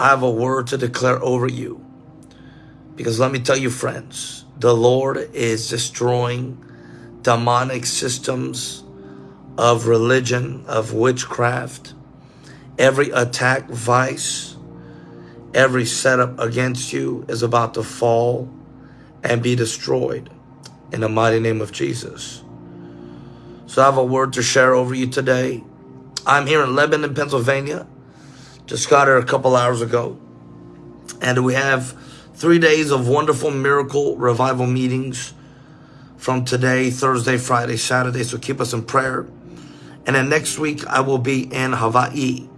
I have a word to declare over you. Because let me tell you, friends, the Lord is destroying demonic systems of religion, of witchcraft, every attack, vice, every setup against you is about to fall and be destroyed in the mighty name of Jesus. So I have a word to share over you today. I'm here in Lebanon, Pennsylvania. Just got here a couple hours ago. And we have three days of wonderful miracle revival meetings from today, Thursday, Friday, Saturday. So keep us in prayer. And then next week, I will be in Hawaii.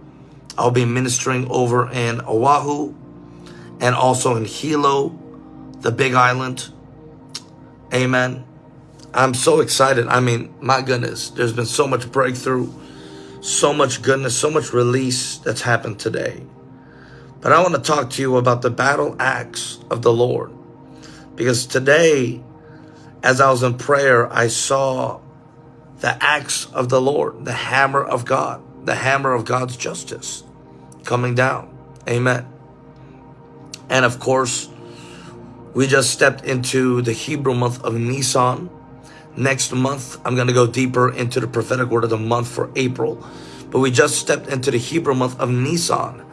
I'll be ministering over in Oahu and also in Hilo, the big island. Amen. I'm so excited. I mean, my goodness, there's been so much breakthrough, so much goodness, so much release that's happened today. But I want to talk to you about the battle axe of the Lord. Because today, as I was in prayer, I saw the axe of the Lord, the hammer of God, the hammer of God's justice coming down. Amen. And of course, we just stepped into the Hebrew month of Nisan. Next month, I'm going to go deeper into the prophetic word of the month for April. But we just stepped into the Hebrew month of Nisan.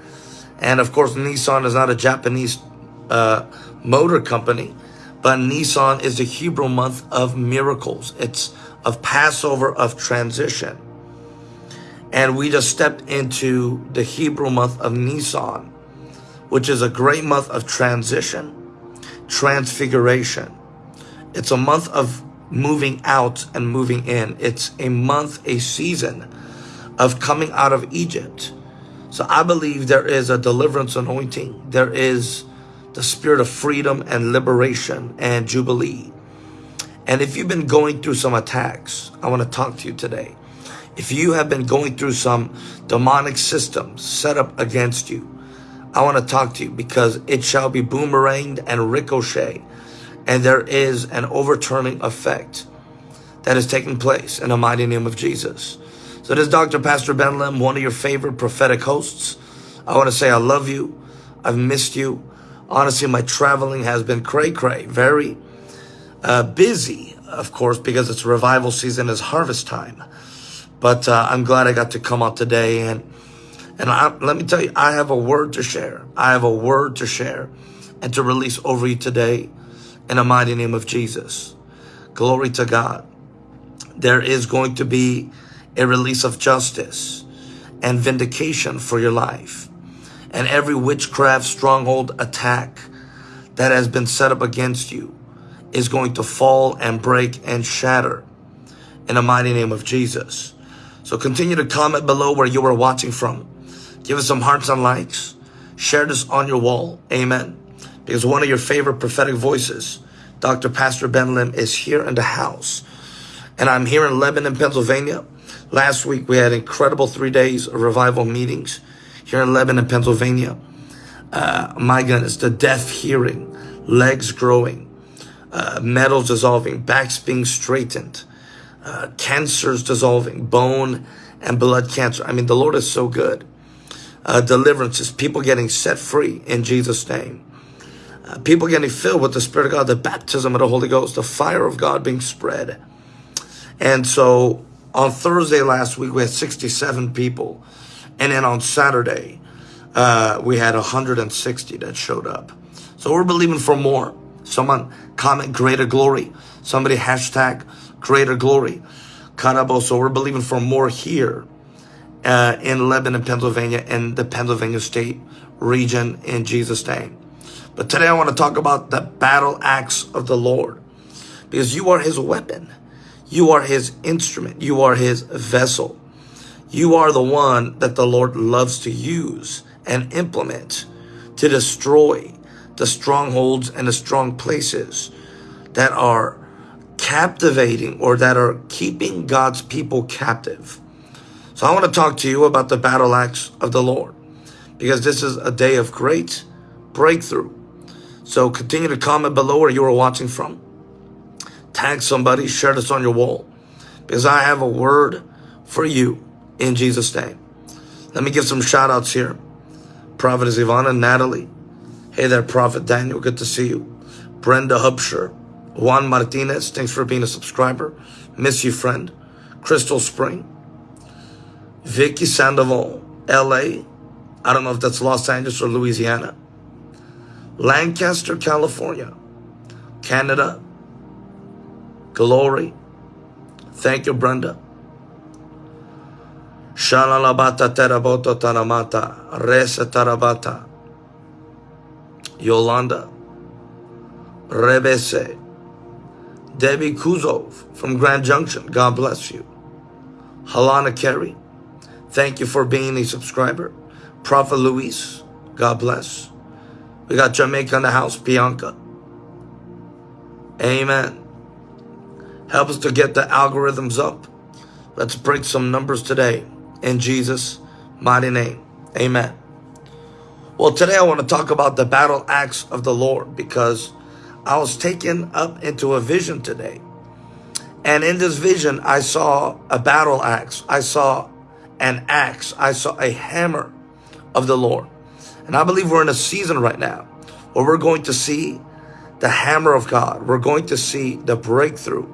And of course, Nissan is not a Japanese uh, motor company. But Nisan is the Hebrew month of miracles. It's of Passover, of transition. And we just stepped into the Hebrew month of Nisan, which is a great month of transition, transfiguration. It's a month of moving out and moving in. It's a month, a season of coming out of Egypt. So I believe there is a deliverance anointing. There is the spirit of freedom and liberation and jubilee. And if you've been going through some attacks, I want to talk to you today. If you have been going through some demonic systems set up against you, I want to talk to you because it shall be boomeranged and ricochet. And there is an overturning effect that is taking place in the mighty name of Jesus. So this is Dr. Pastor Ben Lim, one of your favorite prophetic hosts. I want to say I love you. I've missed you. Honestly, my traveling has been cray cray, very uh, busy, of course, because it's revival season, is harvest time. But uh, I'm glad I got to come out today. And, and I, let me tell you, I have a word to share. I have a word to share and to release over you today in the mighty name of Jesus. Glory to God. There is going to be a release of justice and vindication for your life and every witchcraft stronghold attack that has been set up against you is going to fall and break and shatter in the mighty name of Jesus. So continue to comment below where you are watching from. Give us some hearts and likes. Share this on your wall. Amen. Because one of your favorite prophetic voices, Dr. Pastor Ben Lim, is here in the house. And I'm here in Lebanon, Pennsylvania. Last week we had incredible three days of revival meetings here in Lebanon, Pennsylvania. Uh, my goodness, the deaf hearing, legs growing, uh, metals dissolving, backs being straightened, uh, cancers dissolving, bone and blood cancer. I mean, the Lord is so good. Uh, deliverances, people getting set free in Jesus' name. Uh, people getting filled with the Spirit of God, the baptism of the Holy Ghost, the fire of God being spread. And so on Thursday last week, we had 67 people and then on Saturday, uh, we had 160 that showed up. So we're believing for more. Someone comment greater glory. Somebody hashtag greater glory. Karabo. So we're believing for more here uh, in Lebanon, Pennsylvania, in the Pennsylvania state region in Jesus' name. But today I want to talk about the battle axe of the Lord because you are his weapon. You are his instrument. You are his vessel. You are the one that the Lord loves to use and implement to destroy the strongholds and the strong places that are captivating or that are keeping God's people captive. So I want to talk to you about the battle axe of the Lord because this is a day of great breakthrough. So continue to comment below where you are watching from. Tag somebody, share this on your wall because I have a word for you in Jesus' name. Let me give some shout outs here. Prophetess Ivana, Natalie. Hey there, Prophet Daniel. Good to see you. Brenda Hubsher. Juan Martinez. Thanks for being a subscriber. Miss you, friend. Crystal Spring. Vicky Sandoval. LA. I don't know if that's Los Angeles or Louisiana. Lancaster, California. Canada. Glory. Thank you, Brenda. Shalalabata teraboto taramata. Resa tarabata. Yolanda. Rebese. Debbie Kuzov from Grand Junction. God bless you. Halana Carey. Thank you for being a subscriber. Prophet Luis. God bless. We got Jamaica in the house. Bianca. Amen. Help us to get the algorithms up. Let's break some numbers today in Jesus' mighty name. Amen. Well, today I want to talk about the battle axe of the Lord because I was taken up into a vision today. And in this vision, I saw a battle axe. I saw an axe. I saw a hammer of the Lord. And I believe we're in a season right now where we're going to see the hammer of God. We're going to see the breakthrough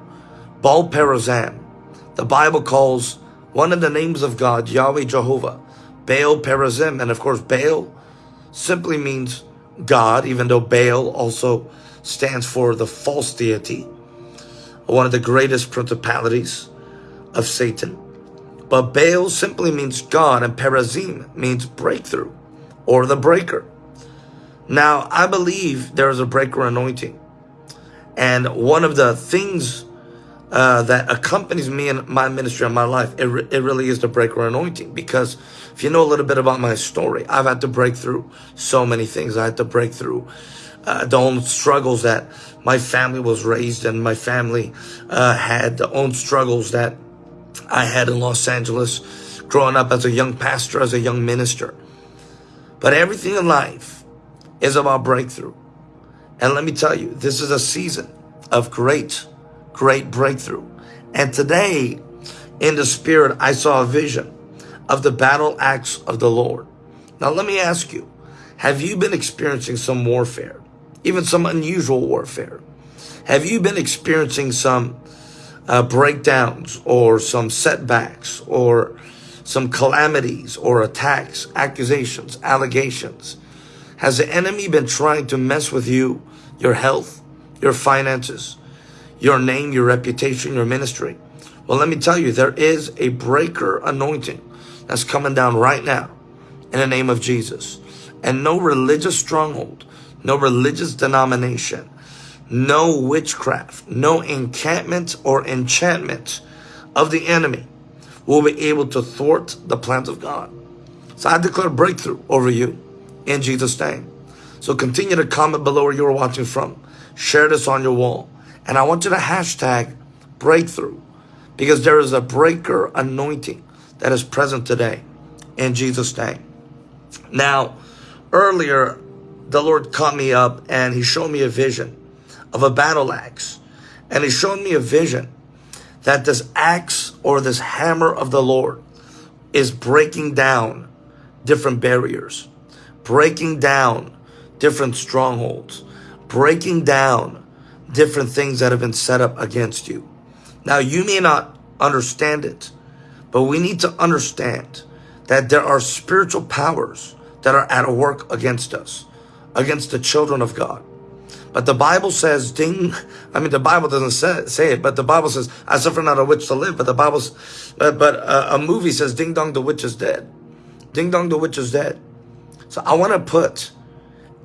Baal Perazim. The Bible calls one of the names of God, Yahweh Jehovah, Baal Perazim. And of course, Baal simply means God, even though Baal also stands for the false deity, one of the greatest principalities of Satan. But Baal simply means God, and Perazim means breakthrough or the breaker. Now, I believe there is a breaker anointing. And one of the things uh, that accompanies me in my ministry and my life, it, re it really is the breaker anointing. Because if you know a little bit about my story, I've had to break through so many things. I had to break through uh, the own struggles that my family was raised and my family uh, had, the own struggles that I had in Los Angeles growing up as a young pastor, as a young minister. But everything in life is about breakthrough. And let me tell you, this is a season of great great breakthrough. And today, in the spirit, I saw a vision of the battle axe of the Lord. Now, let me ask you, have you been experiencing some warfare, even some unusual warfare? Have you been experiencing some uh, breakdowns or some setbacks or some calamities or attacks, accusations, allegations? Has the enemy been trying to mess with you, your health, your finances, your name, your reputation, your ministry. Well, let me tell you, there is a breaker anointing that's coming down right now in the name of Jesus. And no religious stronghold, no religious denomination, no witchcraft, no encampment or enchantment of the enemy will be able to thwart the plans of God. So I declare breakthrough over you in Jesus' name. So continue to comment below where you're watching from. Share this on your wall. And I want you to hashtag breakthrough because there is a breaker anointing that is present today in Jesus' name. Now, earlier, the Lord caught me up and he showed me a vision of a battle axe. And he showed me a vision that this axe or this hammer of the Lord is breaking down different barriers, breaking down different strongholds, breaking down different things that have been set up against you. Now, you may not understand it, but we need to understand that there are spiritual powers that are at work against us, against the children of God. But the Bible says, ding, I mean, the Bible doesn't say, say it, but the Bible says, I suffer not a witch to live. But the Bible's, but, but uh, a movie says, ding dong, the witch is dead. Ding dong, the witch is dead. So I want to put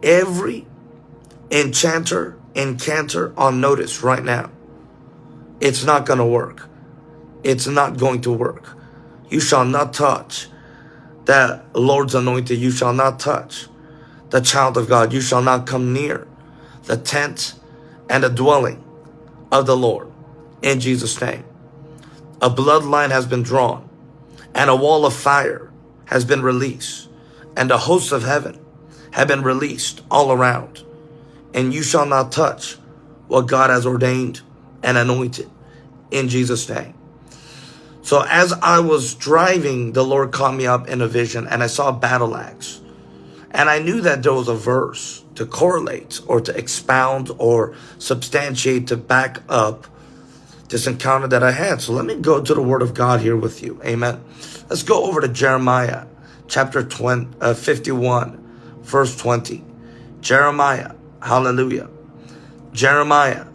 every enchanter, encanter on notice right now. It's not going to work. It's not going to work. You shall not touch that Lord's anointed. You shall not touch the child of God. You shall not come near the tent and the dwelling of the Lord in Jesus' name. A bloodline has been drawn and a wall of fire has been released and the hosts of heaven have been released all around and you shall not touch what God has ordained and anointed in Jesus' name. So as I was driving, the Lord caught me up in a vision and I saw a battle axe. And I knew that there was a verse to correlate or to expound or substantiate to back up this encounter that I had. So let me go to the word of God here with you. Amen. Let's go over to Jeremiah chapter 20, uh, 51, verse 20. Jeremiah. Hallelujah. Jeremiah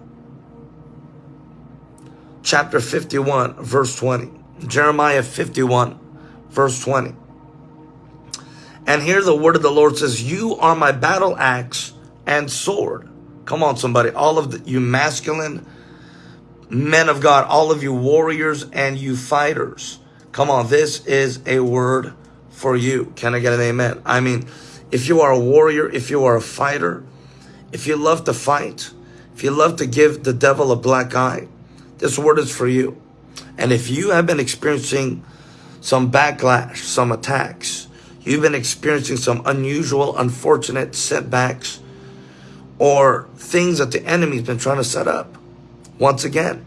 chapter 51, verse 20. Jeremiah 51, verse 20. And here the word of the Lord says, You are my battle axe and sword. Come on, somebody. All of the, you masculine men of God, all of you warriors and you fighters. Come on, this is a word for you. Can I get an amen? I mean, if you are a warrior, if you are a fighter, if you love to fight, if you love to give the devil a black eye, this word is for you. And if you have been experiencing some backlash, some attacks, you've been experiencing some unusual, unfortunate setbacks, or things that the enemy's been trying to set up. Once again,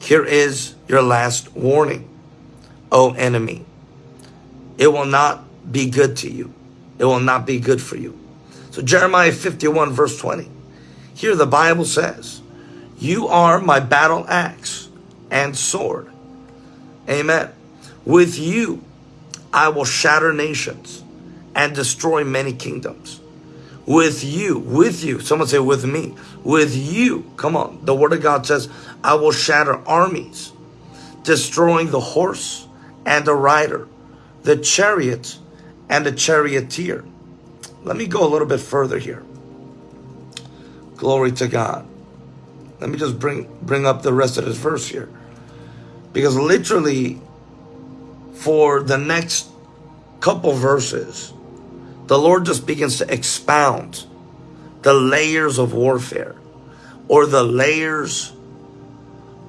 here is your last warning, O enemy. It will not be good to you. It will not be good for you. So Jeremiah 51 verse 20. Here the Bible says, you are my battle axe and sword. Amen. With you, I will shatter nations and destroy many kingdoms. With you, with you, someone say with me, with you, come on. The word of God says, I will shatter armies, destroying the horse and the rider, the chariot and the charioteer. Let me go a little bit further here. Glory to God. Let me just bring bring up the rest of this verse here. Because literally for the next couple verses, the Lord just begins to expound the layers of warfare or the layers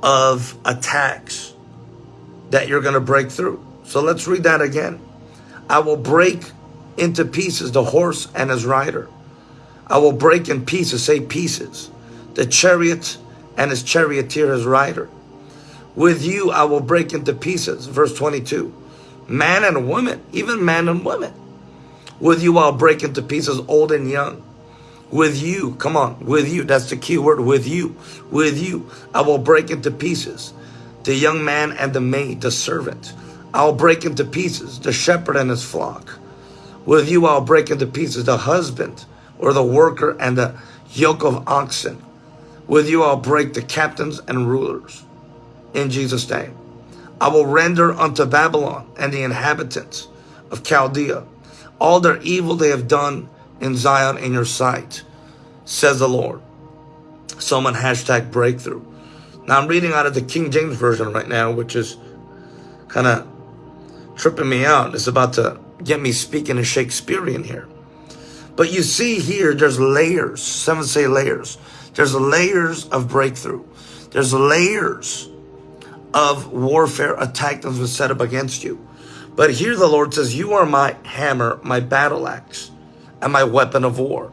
of attacks that you're going to break through. So let's read that again. I will break into pieces the horse and his rider. I will break in pieces, say pieces, the chariot and his charioteer, his rider. With you I will break into pieces. Verse 22. Man and woman, even man and woman. With you I'll break into pieces old and young. With you, come on, with you, that's the key word, with you. With you I will break into pieces the young man and the maid, the servant. I'll break into pieces the shepherd and his flock. With you I'll break into pieces the husband or the worker and the yoke of oxen. With you I'll break the captains and rulers. In Jesus' name. I will render unto Babylon and the inhabitants of Chaldea all their evil they have done in Zion in your sight, says the Lord. Someone hashtag breakthrough. Now I'm reading out of the King James Version right now, which is kind of tripping me out. It's about to get me speaking in Shakespearean here. But you see here, there's layers. Seven say layers. There's layers of breakthrough. There's layers of warfare attack that's been set up against you. But here the Lord says, you are my hammer, my battle axe, and my weapon of war.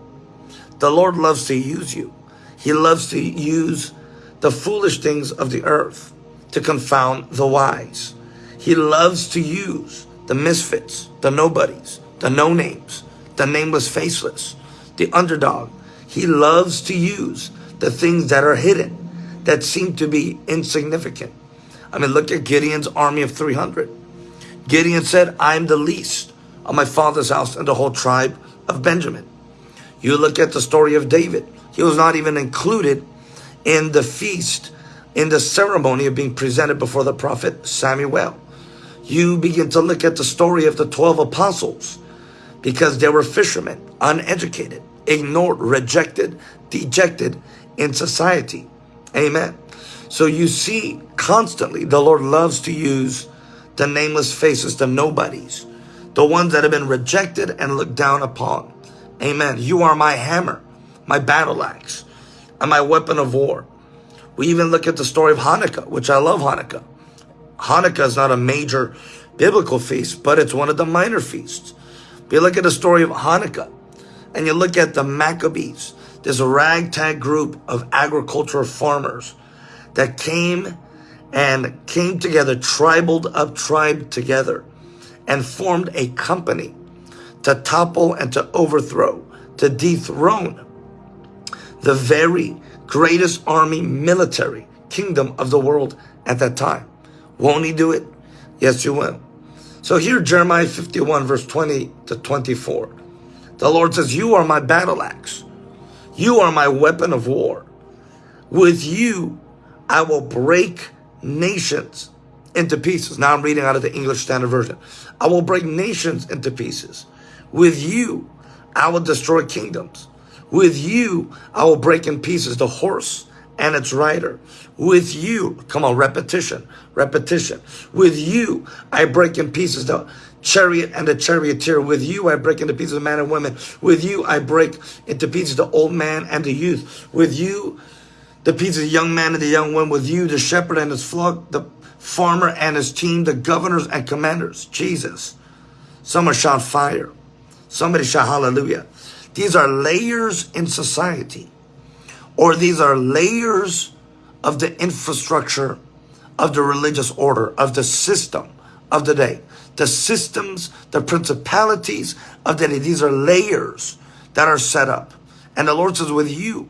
The Lord loves to use you. He loves to use the foolish things of the earth to confound the wise. He loves to use the misfits, the nobodies, the no-names, the nameless faceless, the underdog, he loves to use the things that are hidden, that seem to be insignificant. I mean, look at Gideon's army of 300. Gideon said, I'm the least of my father's house and the whole tribe of Benjamin. You look at the story of David. He was not even included in the feast, in the ceremony of being presented before the prophet Samuel. You begin to look at the story of the 12 apostles because they were fishermen, uneducated ignored, rejected, dejected in society. Amen. So you see constantly the Lord loves to use the nameless faces, the nobodies, the ones that have been rejected and looked down upon. Amen. You are my hammer, my battle axe, and my weapon of war. We even look at the story of Hanukkah, which I love Hanukkah. Hanukkah is not a major biblical feast, but it's one of the minor feasts. You look at the story of Hanukkah and you look at the Maccabees, there's a ragtag group of agricultural farmers that came and came together, tribaled up tribe together and formed a company to topple and to overthrow, to dethrone the very greatest army, military kingdom of the world at that time. Won't he do it? Yes, you will. So here, Jeremiah 51, verse 20 to 24. The Lord says, You are my battle axe. You are my weapon of war. With you, I will break nations into pieces. Now I'm reading out of the English Standard Version. I will break nations into pieces. With you, I will destroy kingdoms. With you, I will break in pieces the horse and its rider. With you, come on, repetition, repetition. With you, I break in pieces the chariot and the charioteer. With you, I break into pieces the man and women. With you, I break into pieces the old man and the youth. With you, the pieces the young man and the young woman. With you, the shepherd and his flock, the farmer and his team, the governors and commanders. Jesus. Someone shout fire. Somebody shout hallelujah. These are layers in society, or these are layers of the infrastructure of the religious order, of the system of the day. The systems, the principalities of the day. These are layers that are set up. And the Lord says, with you,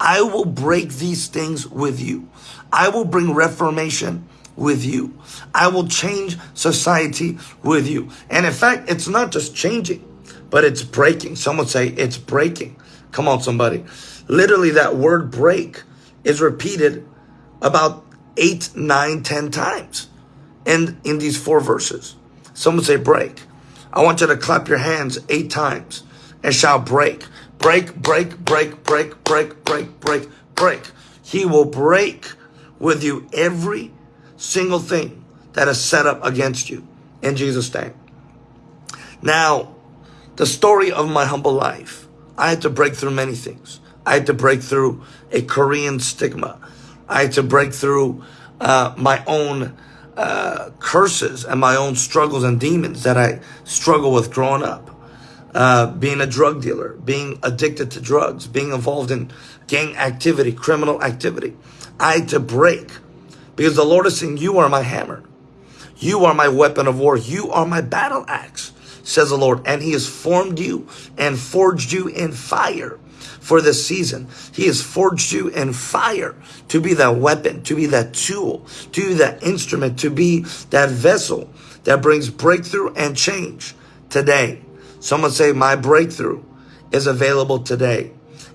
I will break these things with you. I will bring reformation with you. I will change society with you. And in fact, it's not just changing but it's breaking. Someone say it's breaking. Come on, somebody. Literally, that word break is repeated about eight, nine, ten times in, in these four verses. Someone say break. I want you to clap your hands eight times and shout break. Break, break, break, break, break, break, break, break. He will break with you every single thing that is set up against you in Jesus' name. Now, the story of my humble life. I had to break through many things. I had to break through a Korean stigma. I had to break through uh, my own uh, curses and my own struggles and demons that I struggle with growing up. Uh, being a drug dealer, being addicted to drugs, being involved in gang activity, criminal activity. I had to break because the Lord is saying, You are my hammer. You are my weapon of war. You are my battle axe says the Lord. And he has formed you and forged you in fire for this season. He has forged you in fire to be that weapon, to be that tool, to be that instrument, to be that vessel that brings breakthrough and change today. Someone say, my breakthrough is available today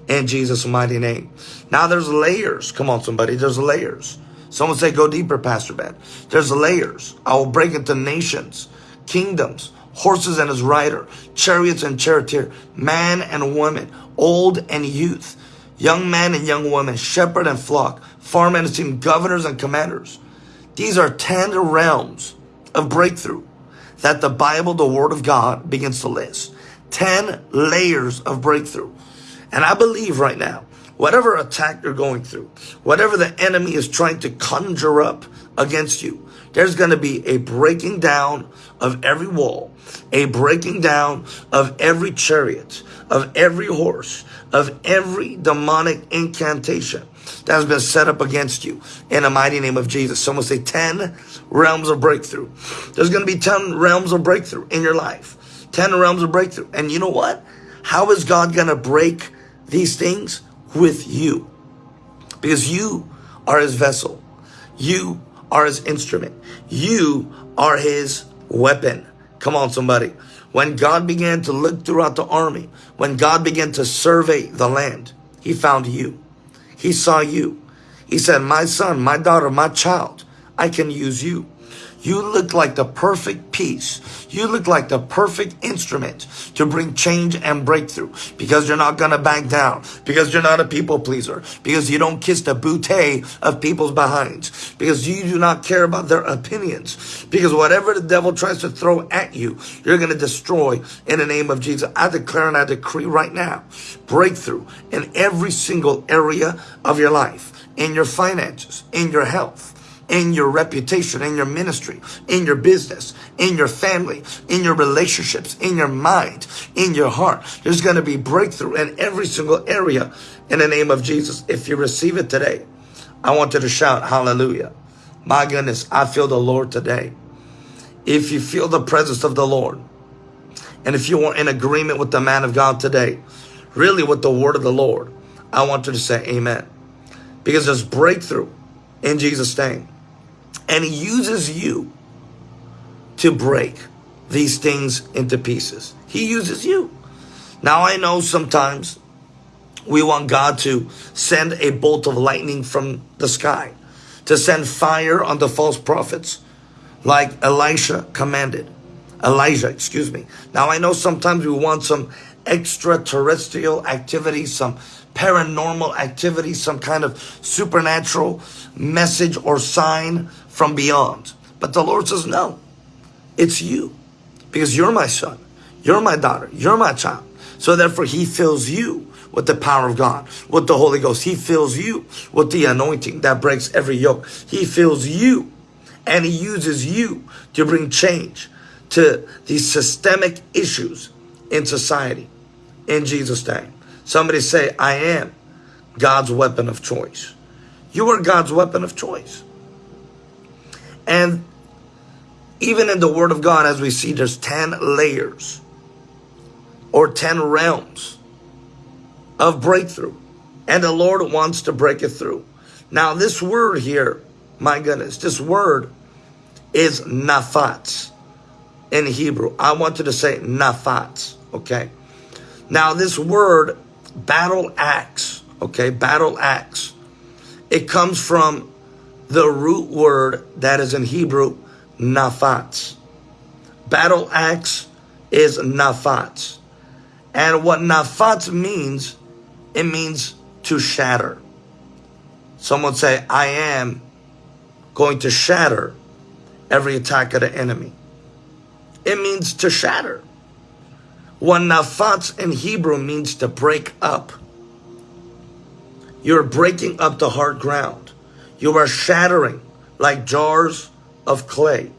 in Jesus' mighty name. Now there's layers. Come on, somebody. There's layers. Someone say, go deeper, Pastor Ben. There's layers. I will break into nations, kingdoms, horses and his rider, chariots and charioteer, man and woman, old and youth, young man and young woman, shepherd and flock, farm and team, governors and commanders. These are 10 realms of breakthrough that the Bible, the Word of God, begins to list. 10 layers of breakthrough. And I believe right now, whatever attack you're going through, whatever the enemy is trying to conjure up against you, there's going to be a breaking down of every wall, a breaking down of every chariot, of every horse, of every demonic incantation that has been set up against you in the mighty name of Jesus. Someone say 10 realms of breakthrough. There's going to be 10 realms of breakthrough in your life. 10 realms of breakthrough. And you know what? How is God going to break these things? With you. Because you are his vessel. You are his instrument. You are his weapon. Come on, somebody. When God began to look throughout the army, when God began to survey the land, he found you. He saw you. He said, my son, my daughter, my child, I can use you. You look like the perfect piece. You look like the perfect instrument to bring change and breakthrough because you're not going to back down, because you're not a people pleaser, because you don't kiss the bouquet of people's behinds, because you do not care about their opinions, because whatever the devil tries to throw at you, you're going to destroy in the name of Jesus. I declare and I decree right now breakthrough in every single area of your life, in your finances, in your health in your reputation, in your ministry, in your business, in your family, in your relationships, in your mind, in your heart. There's going to be breakthrough in every single area in the name of Jesus. If you receive it today, I want you to shout hallelujah. My goodness, I feel the Lord today. If you feel the presence of the Lord, And if you are in agreement with the man of God today, really with the word of the Lord, I want you to say amen. Because there's breakthrough in Jesus' name. And he uses you to break these things into pieces. He uses you. Now I know sometimes we want God to send a bolt of lightning from the sky, to send fire on the false prophets, like Elisha commanded. Elijah, excuse me. Now I know sometimes we want some extraterrestrial activity, some paranormal activity, some kind of supernatural message or sign from beyond. But the Lord says, no, it's you because you're my son, you're my daughter, you're my child. So therefore he fills you with the power of God, with the Holy Ghost. He fills you with the anointing that breaks every yoke. He fills you and he uses you to bring change to these systemic issues in society. In Jesus' name. Somebody say, I am God's weapon of choice. You are God's weapon of choice. And even in the Word of God, as we see, there's 10 layers or 10 realms of breakthrough. And the Lord wants to break it through. Now, this word here, my goodness, this word is nafat in Hebrew. I wanted to say nafat, okay? Now, this word, battle axe, okay, battle axe, it comes from the root word that is in Hebrew, nafat. Battle axe is nafat. And what nafat means, it means to shatter. Someone say, I am going to shatter every attack of the enemy. It means to shatter. What nafat in Hebrew means to break up. You're breaking up the hard ground. You are shattering like jars of clay.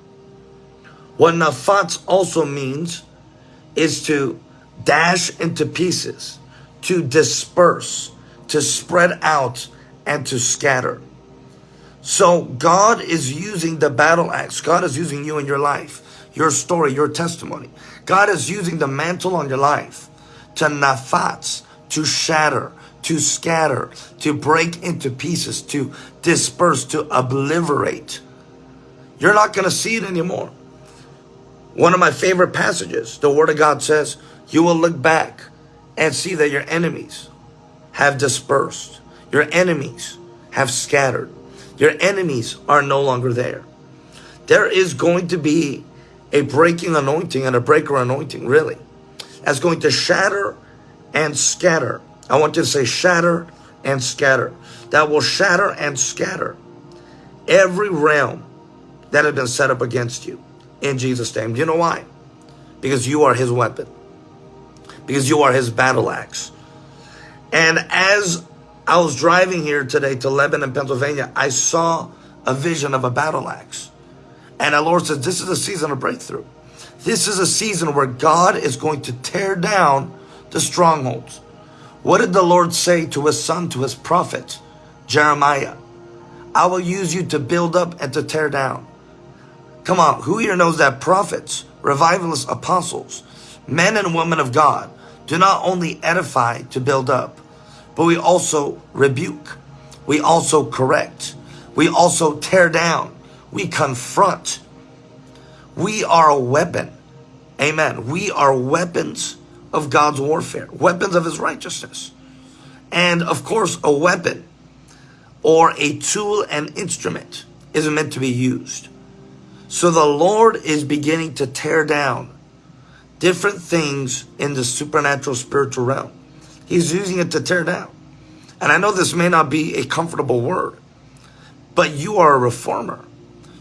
What nafat also means is to dash into pieces, to disperse, to spread out, and to scatter. So God is using the battle axe. God is using you in your life your story, your testimony. God is using the mantle on your life to nafats, to shatter, to scatter, to break into pieces, to disperse, to obliterate. You're not going to see it anymore. One of my favorite passages, the Word of God says, you will look back and see that your enemies have dispersed. Your enemies have scattered. Your enemies are no longer there. There is going to be a breaking anointing and a breaker anointing, really. That's going to shatter and scatter. I want you to say shatter and scatter. That will shatter and scatter every realm that has been set up against you in Jesus' name. Do you know why? Because you are his weapon. Because you are his battle axe. And as I was driving here today to Lebanon, Pennsylvania, I saw a vision of a battle axe. And the Lord says, this is a season of breakthrough. This is a season where God is going to tear down the strongholds. What did the Lord say to his son, to his prophet, Jeremiah? I will use you to build up and to tear down. Come on, who here knows that prophets, revivalists, apostles, men and women of God do not only edify to build up, but we also rebuke. We also correct. We also tear down. We confront. We are a weapon. Amen. We are weapons of God's warfare, weapons of his righteousness. And of course, a weapon or a tool and instrument isn't meant to be used. So the Lord is beginning to tear down different things in the supernatural spiritual realm. He's using it to tear down. And I know this may not be a comfortable word, but you are a reformer.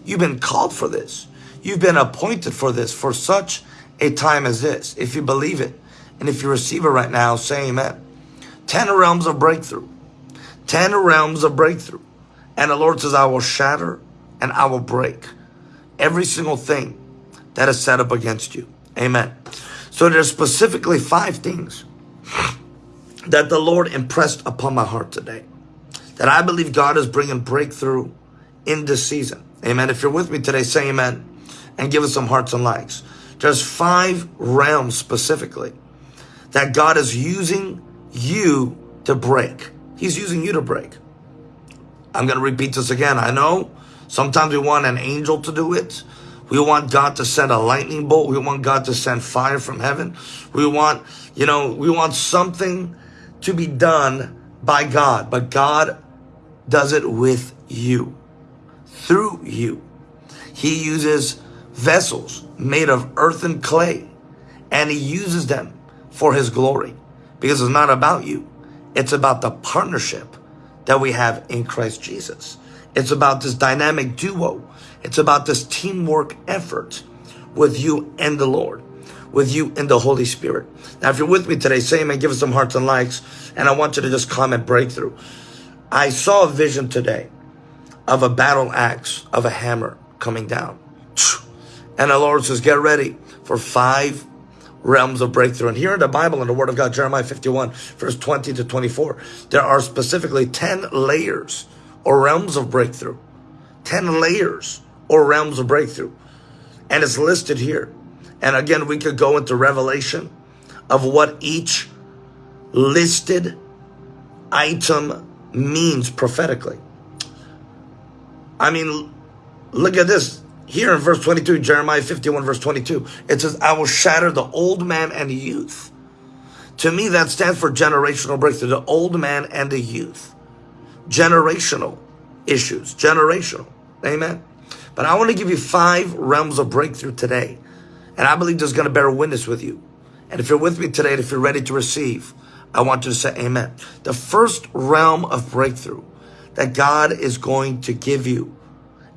You've been called for this. You've been appointed for this for such a time as this. If you believe it and if you receive it right now, say amen. 10 realms of breakthrough. 10 realms of breakthrough. And the Lord says, I will shatter and I will break every single thing that is set up against you. Amen. So there's specifically five things that the Lord impressed upon my heart today that I believe God is bringing breakthrough in this season. Amen. If you're with me today, say amen and give us some hearts and likes. There's five realms specifically that God is using you to break. He's using you to break. I'm going to repeat this again. I know sometimes we want an angel to do it. We want God to send a lightning bolt. We want God to send fire from heaven. We want, you know, we want something to be done by God, but God does it with you, through you. He uses vessels made of earth and clay, and he uses them for his glory because it's not about you. It's about the partnership that we have in Christ Jesus. It's about this dynamic duo. It's about this teamwork effort with you and the Lord, with you and the Holy Spirit. Now, if you're with me today, say amen, give us some hearts and likes, and I want you to just comment breakthrough. I saw a vision today of a battle axe, of a hammer coming down. And the Lord says, get ready for five realms of breakthrough. And here in the Bible, in the Word of God, Jeremiah 51, verse 20 to 24, there are specifically 10 layers or realms of breakthrough. 10 layers or realms of breakthrough. And it's listed here. And again, we could go into revelation of what each listed item means prophetically. I mean, look at this. Here in verse 22, Jeremiah 51, verse 22, it says, I will shatter the old man and the youth. To me, that stands for generational breakthrough, the old man and the youth. Generational issues, generational. Amen. But I want to give you five realms of breakthrough today. And I believe this is going to bear witness with you. And if you're with me today, and if you're ready to receive, I want you to say amen. The first realm of breakthrough that God is going to give you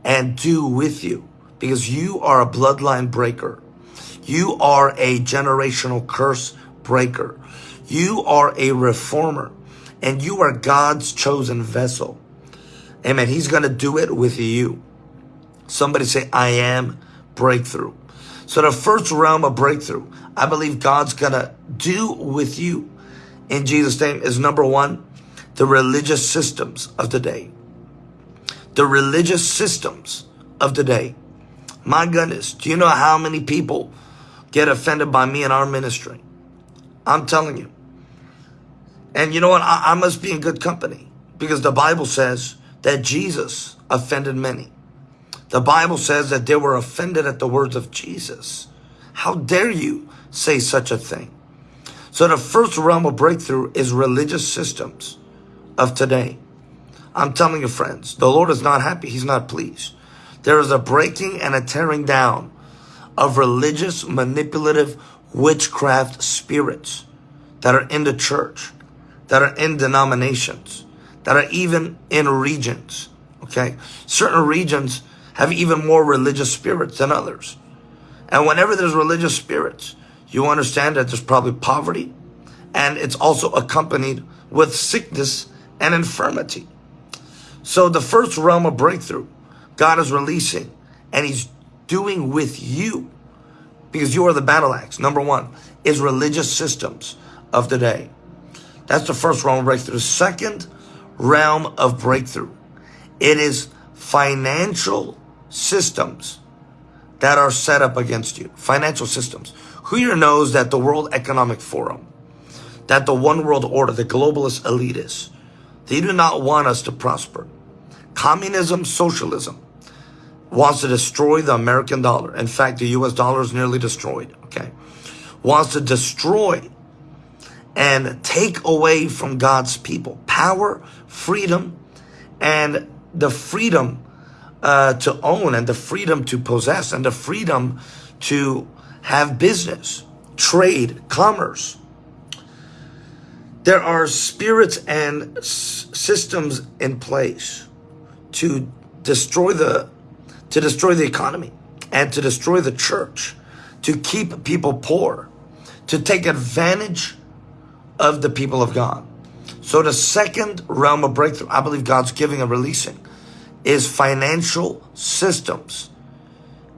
and do with you because you are a bloodline breaker. You are a generational curse breaker. You are a reformer and you are God's chosen vessel. Amen. He's going to do it with you. Somebody say, I am breakthrough. So the first realm of breakthrough, I believe God's going to do with you in Jesus' name is number one, the religious systems of the day. The religious systems of the day. My goodness, do you know how many people get offended by me in our ministry? I'm telling you. And you know what? I, I must be in good company because the Bible says that Jesus offended many. The Bible says that they were offended at the words of Jesus. How dare you say such a thing? So the first realm of breakthrough is religious systems of today. I'm telling you, friends, the Lord is not happy. He's not pleased. There is a breaking and a tearing down of religious, manipulative, witchcraft spirits that are in the church, that are in denominations, that are even in regions. Okay. Certain regions have even more religious spirits than others. And whenever there's religious spirits, you understand that there's probably poverty and it's also accompanied with sickness and infirmity. So the first realm of breakthrough God is releasing and he's doing with you because you are the battle axe. Number one is religious systems of the day. That's the first realm of breakthrough. The second realm of breakthrough, it is financial systems that are set up against you. Financial systems. Who here knows that the World Economic Forum, that the one world order, the globalist elitists, they do not want us to prosper. Communism, socialism, wants to destroy the American dollar. In fact, the US dollar is nearly destroyed, okay? Wants to destroy and take away from God's people power, freedom, and the freedom uh, to own and the freedom to possess and the freedom to have business, trade, commerce. There are spirits and systems in place to destroy the to destroy the economy and to destroy the church, to keep people poor, to take advantage of the people of God. So the second realm of breakthrough, I believe God's giving and releasing, is financial systems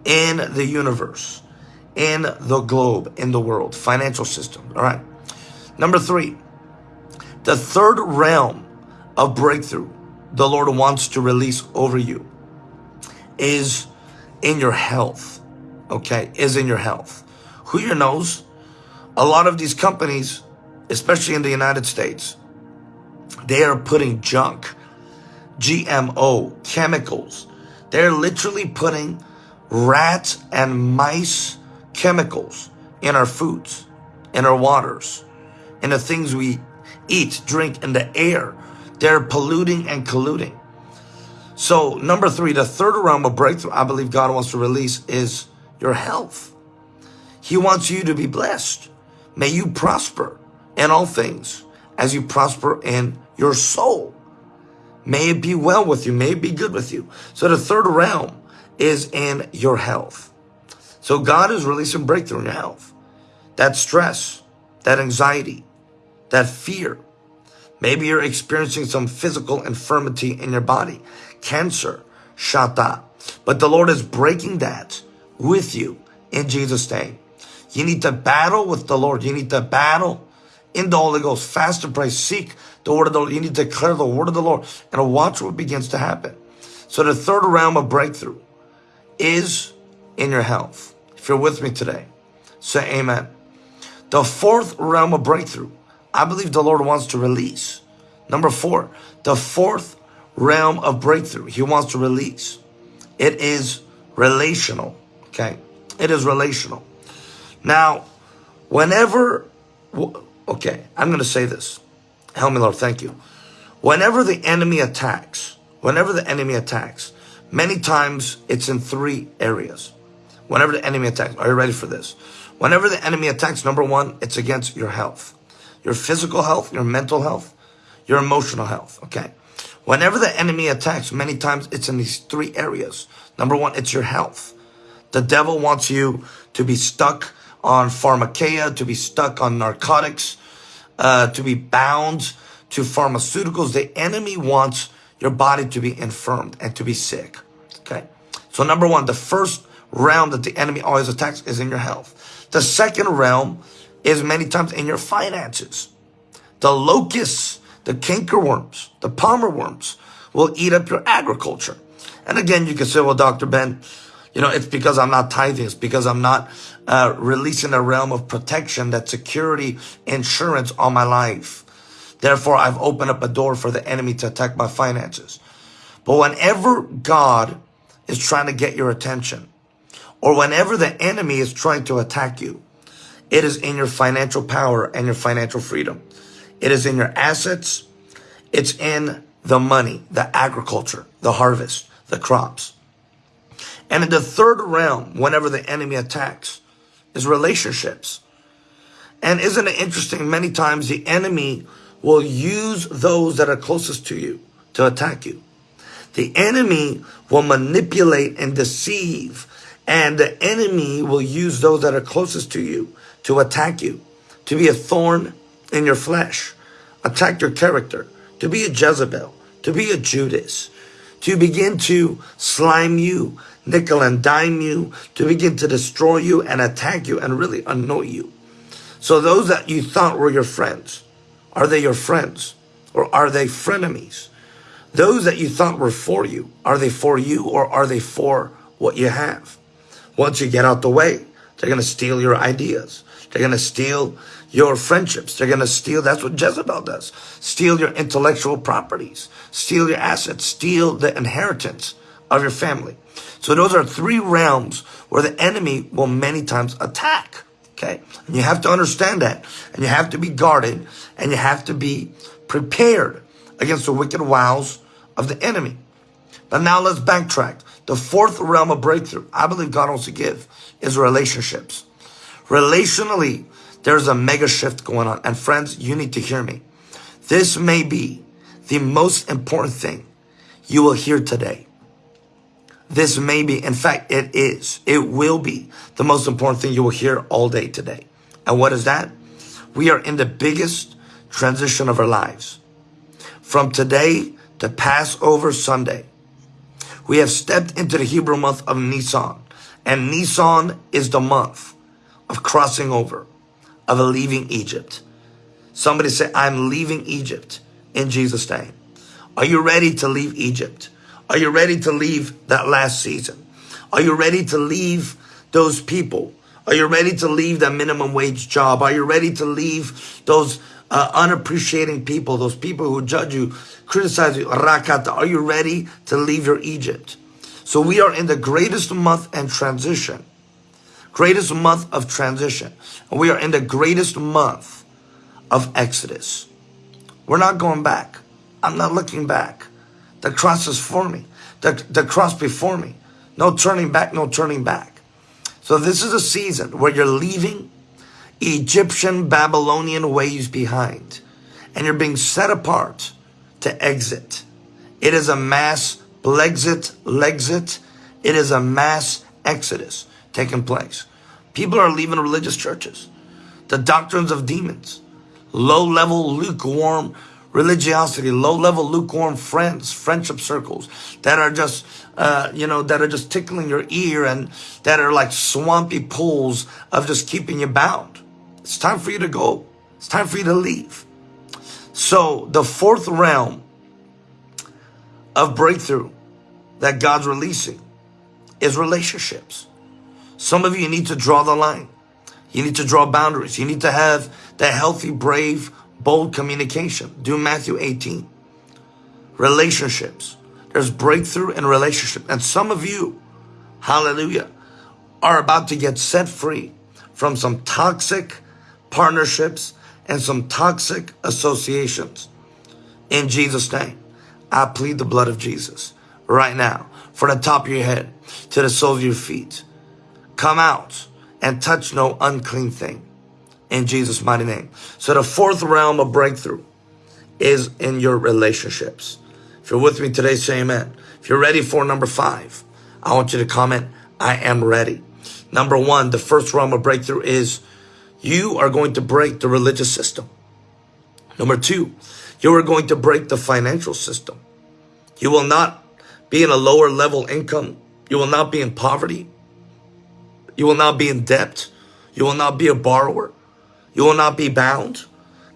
in the universe, in the globe, in the world, financial system. All right. Number three, the third realm of breakthrough the Lord wants to release over you is in your health. Okay, is in your health. Who here knows? A lot of these companies, especially in the United States, they are putting junk, GMO, chemicals. They're literally putting rat and mice chemicals in our foods, in our waters, in the things we eat, drink, in the air. They're polluting and colluding. So number three, the third realm of breakthrough I believe God wants to release is your health. He wants you to be blessed. May you prosper in all things as you prosper in your soul. May it be well with you. May it be good with you. So the third realm is in your health. So God is releasing breakthrough in your health. That stress, that anxiety, that fear. Maybe you're experiencing some physical infirmity in your body, cancer, shata. But the Lord is breaking that with you in Jesus' name. You need to battle with the Lord. You need to battle in the Holy Ghost. Fast and pray. Seek the word of the Lord. You need to declare the word of the Lord and watch what begins to happen. So the third realm of breakthrough is in your health. If you're with me today, say amen. The fourth realm of breakthrough, I believe the Lord wants to release. Number four, the fourth realm of breakthrough he wants to release. It is relational, okay? It is relational. Now, whenever, okay, I'm going to say this. Help me, Lord, thank you. Whenever the enemy attacks, whenever the enemy attacks, many times it's in three areas. Whenever the enemy attacks, are you ready for this? Whenever the enemy attacks, number one, it's against your health, your physical health, your mental health, your emotional health, okay? Whenever the enemy attacks, many times it's in these three areas. Number one, it's your health. The devil wants you to be stuck on pharmakeia, to be stuck on narcotics, uh, to be bound to pharmaceuticals. The enemy wants your body to be infirmed and to be sick. Okay. So number one, the first realm that the enemy always attacks is in your health. The second realm is many times in your finances. The locusts, the cankerworms, the palmer worms will eat up your agriculture. And again, you can say, well, Dr. Ben, you know, it's because I'm not tithing. It's because I'm not uh, releasing a realm of protection, that security, insurance on my life. Therefore, I've opened up a door for the enemy to attack my finances. But whenever God is trying to get your attention, or whenever the enemy is trying to attack you, it is in your financial power and your financial freedom. It is in your assets. It's in the money, the agriculture, the harvest, the crops. And in the third realm, whenever the enemy attacks, is relationships. And isn't it interesting? Many times the enemy will use those that are closest to you to attack you. The enemy will manipulate and deceive, and the enemy will use those that are closest to you to attack you, to be a thorn in your flesh, attack your character, to be a Jezebel, to be a Judas, to begin to slime you, nickel and dime you, to begin to destroy you and attack you and really annoy you. So those that you thought were your friends, are they your friends or are they frenemies? Those that you thought were for you, are they for you or are they for what you have? Once you get out the way, they're going to steal your ideas. They're going to steal your friendships. They're going to steal. That's what Jezebel does. Steal your intellectual properties. Steal your assets. Steal the inheritance of your family. So those are three realms where the enemy will many times attack. Okay. And you have to understand that. And you have to be guarded and you have to be prepared against the wicked wiles of the enemy. But now let's backtrack. The fourth realm of breakthrough I believe God wants to give is relationships. Relationally, there's a mega shift going on. And friends, you need to hear me. This may be the most important thing you will hear today. This may be, in fact, it is, it will be the most important thing you will hear all day today. And what is that? We are in the biggest transition of our lives. From today to Passover Sunday, we have stepped into the Hebrew month of Nisan. And Nisan is the month of crossing over, of leaving Egypt. Somebody say, I'm leaving Egypt in Jesus' name. Are you ready to leave Egypt? Are you ready to leave that last season? Are you ready to leave those people? Are you ready to leave that minimum wage job? Are you ready to leave those uh, unappreciating people, those people who judge you, criticize you? Rakata. Are you ready to leave your Egypt? So we are in the greatest month and transition. Greatest month of transition. And we are in the greatest month of Exodus. We're not going back. I'm not looking back. The cross is for me. The, the cross before me. No turning back, no turning back. So this is a season where you're leaving Egyptian, Babylonian ways behind. And you're being set apart to exit. It is a mass Blexit, Lexit. It is a mass exodus taking place. People are leaving religious churches. The doctrines of demons. Low level, lukewarm religiosity, low level, lukewarm friends, friendship circles that are just, uh, you know, that are just tickling your ear and that are like swampy pools of just keeping you bound. It's time for you to go. It's time for you to leave. So the fourth realm of breakthrough that God's releasing is relationships. Some of you need to draw the line. You need to draw boundaries. You need to have that healthy, brave, bold communication. Do Matthew 18. Relationships. There's breakthrough in relationship. And some of you, hallelujah, are about to get set free from some toxic partnerships and some toxic associations. In Jesus' name, I plead the blood of Jesus right now from the top of your head to the sole of your feet. Come out and touch no unclean thing in Jesus' mighty name. So the fourth realm of breakthrough is in your relationships. If you're with me today, say amen. If you're ready for number five, I want you to comment, I am ready. Number one, the first realm of breakthrough is you are going to break the religious system. Number two, you are going to break the financial system. You will not be in a lower level income. You will not be in poverty. You will not be in debt. You will not be a borrower. You will not be bound.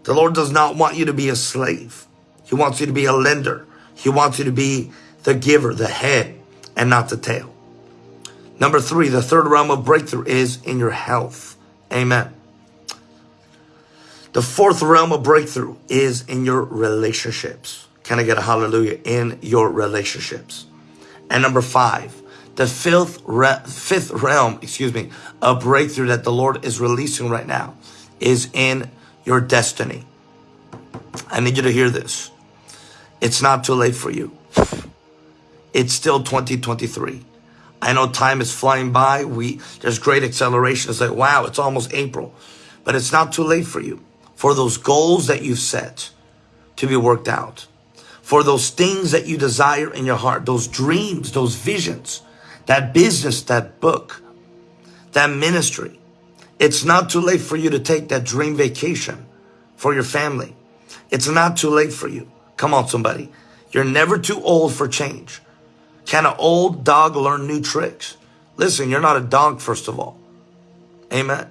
The Lord does not want you to be a slave. He wants you to be a lender. He wants you to be the giver, the head, and not the tail. Number three, the third realm of breakthrough is in your health. Amen. The fourth realm of breakthrough is in your relationships. Can I get a hallelujah? In your relationships. And number five, the fifth, re fifth realm, excuse me, a breakthrough that the Lord is releasing right now is in your destiny. I need you to hear this. It's not too late for you. It's still 2023. I know time is flying by. We There's great acceleration. It's like, wow, it's almost April. But it's not too late for you for those goals that you've set to be worked out, for those things that you desire in your heart, those dreams, those visions, that business, that book, that ministry. It's not too late for you to take that dream vacation for your family. It's not too late for you. Come on, somebody. You're never too old for change. Can an old dog learn new tricks? Listen, you're not a dog, first of all. Amen.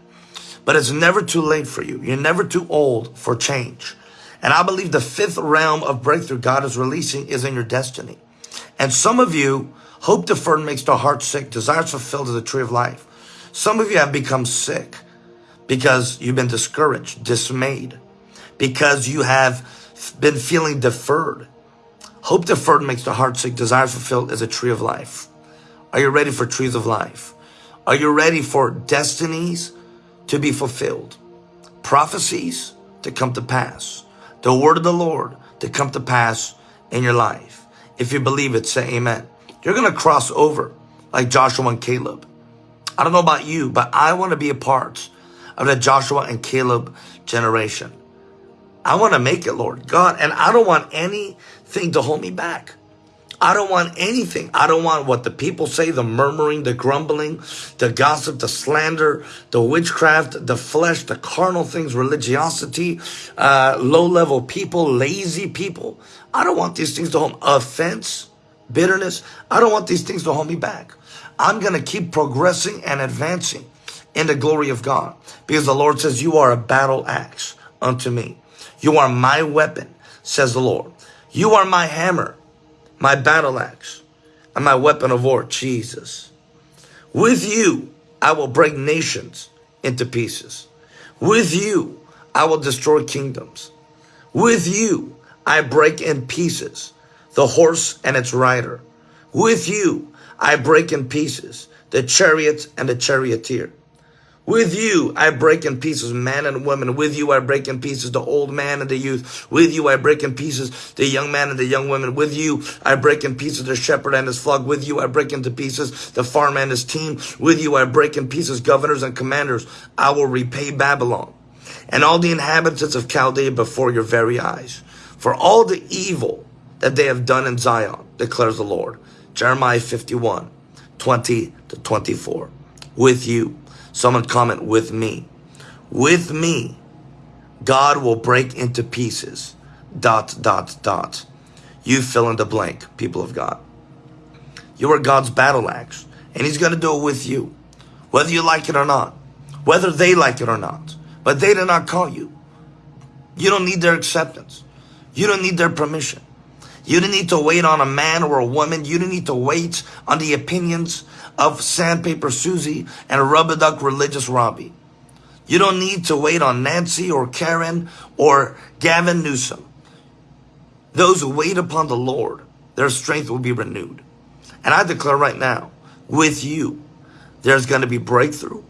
But it's never too late for you. You're never too old for change. And I believe the fifth realm of breakthrough God is releasing is in your destiny. And some of you, hope deferred makes the heart sick, desires fulfilled is the tree of life. Some of you have become sick because you've been discouraged, dismayed, because you have been feeling deferred. Hope deferred makes the heart sick, desires fulfilled is a tree of life. Are you ready for trees of life? Are you ready for destinies to be fulfilled, prophecies to come to pass, the word of the Lord to come to pass in your life. If you believe it, say amen. You're going to cross over like Joshua and Caleb. I don't know about you, but I want to be a part of the Joshua and Caleb generation. I want to make it, Lord God, and I don't want anything to hold me back. I don't want anything. I don't want what the people say, the murmuring, the grumbling, the gossip, the slander, the witchcraft, the flesh, the carnal things, religiosity, uh, low-level people, lazy people. I don't want these things to hold offense, bitterness. I don't want these things to hold me back. I'm going to keep progressing and advancing in the glory of God because the Lord says, you are a battle axe unto me. You are my weapon, says the Lord. You are my hammer my battle axe, and my weapon of war, Jesus. With you, I will break nations into pieces. With you, I will destroy kingdoms. With you, I break in pieces the horse and its rider. With you, I break in pieces the chariot and the charioteer. With you, I break in pieces man and woman. With you, I break in pieces the old man and the youth. With you, I break in pieces the young man and the young woman. With you, I break in pieces the shepherd and his flock. With you, I break into pieces the farmer and his team. With you, I break in pieces governors and commanders. I will repay Babylon and all the inhabitants of Chaldea before your very eyes. For all the evil that they have done in Zion, declares the Lord. Jeremiah 51, 20 to 24. With you. Someone comment with me. With me, God will break into pieces. Dot, dot, dot. You fill in the blank, people of God. You are God's battle axe, and He's going to do it with you, whether you like it or not, whether they like it or not. But they did not call you. You don't need their acceptance. You don't need their permission. You don't need to wait on a man or a woman. You don't need to wait on the opinions of Sandpaper Susie and Rubber Duck Religious Robbie. You don't need to wait on Nancy or Karen or Gavin Newsom. Those who wait upon the Lord, their strength will be renewed. And I declare right now, with you, there's going to be breakthrough.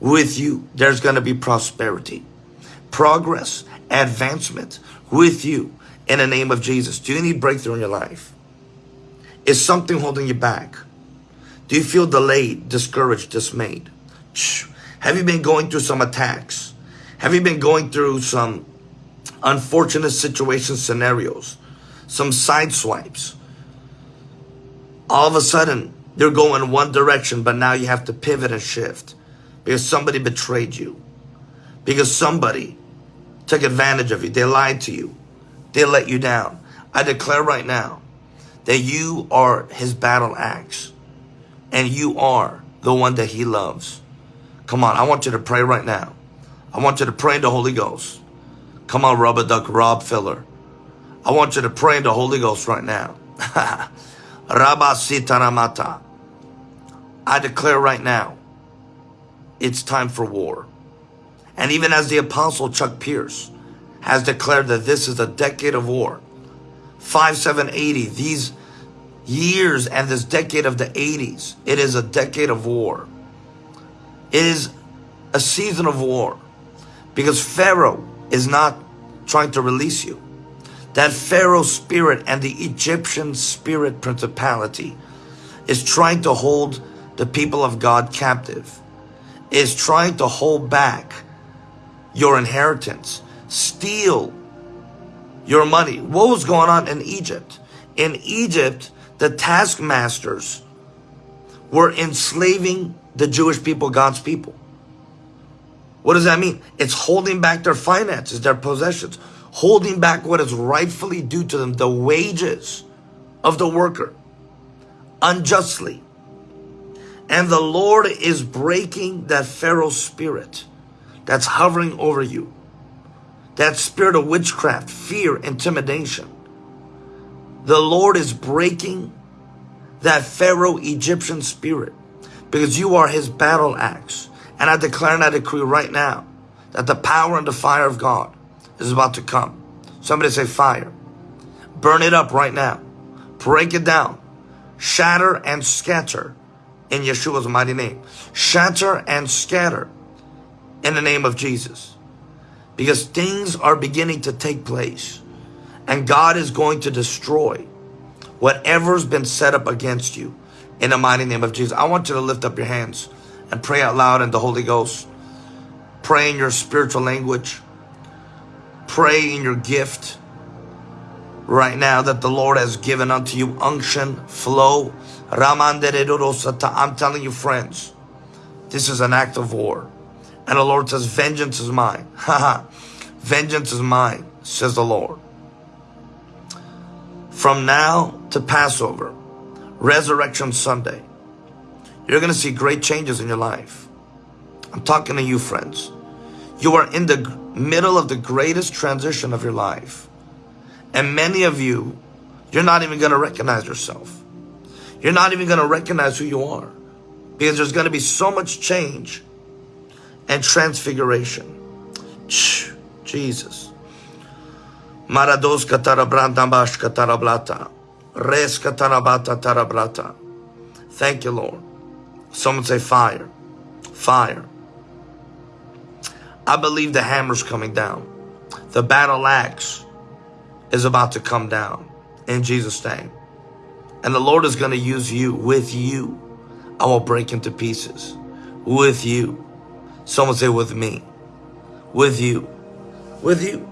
With you, there's going to be prosperity, progress, advancement. With you, in the name of Jesus. Do you need breakthrough in your life? Is something holding you back? Do you feel delayed, discouraged, dismayed? Have you been going through some attacks? Have you been going through some unfortunate situation scenarios? Some side swipes? All of a sudden, you're going one direction, but now you have to pivot and shift because somebody betrayed you. Because somebody took advantage of you. They lied to you. They let you down. I declare right now that you are his battle axe and you are the one that he loves. Come on, I want you to pray right now. I want you to pray in the Holy Ghost. Come on, Rubber Duck Rob Filler. I want you to pray in the Holy Ghost right now. Rabba Sitaramata. I declare right now, it's time for war. And even as the apostle Chuck Pierce has declared that this is a decade of war. 5780, these years and this decade of the 80s, it is a decade of war. It is a season of war because Pharaoh is not trying to release you. That Pharaoh spirit and the Egyptian spirit principality is trying to hold the people of God captive, is trying to hold back your inheritance steal your money. What was going on in Egypt? In Egypt, the taskmasters were enslaving the Jewish people, God's people. What does that mean? It's holding back their finances, their possessions, holding back what is rightfully due to them, the wages of the worker, unjustly. And the Lord is breaking that Pharaoh spirit that's hovering over you that spirit of witchcraft, fear, intimidation. The Lord is breaking that Pharaoh Egyptian spirit because you are his battle axe. And I declare and I decree right now that the power and the fire of God is about to come. Somebody say fire. Burn it up right now. Break it down. Shatter and scatter in Yeshua's mighty name. Shatter and scatter in the name of Jesus because things are beginning to take place and God is going to destroy whatever's been set up against you in the mighty name of Jesus. I want you to lift up your hands and pray out loud in the Holy Ghost. Pray in your spiritual language. Pray in your gift right now that the Lord has given unto you unction, flow. I'm telling you, friends, this is an act of war. And the Lord says, vengeance is mine. vengeance is mine, says the Lord. From now to Passover, Resurrection Sunday, you're going to see great changes in your life. I'm talking to you, friends. You are in the middle of the greatest transition of your life. And many of you, you're not even going to recognize yourself. You're not even going to recognize who you are. Because there's going to be so much change and transfiguration. Jesus. Marados katarabrandambash katarablata. Res katarabata. Thank you, Lord. Someone say fire. Fire. I believe the hammer's coming down. The battle axe is about to come down in Jesus' name. And the Lord is going to use you. With you, I will break into pieces. With you. Someone say, with me. With you. With you.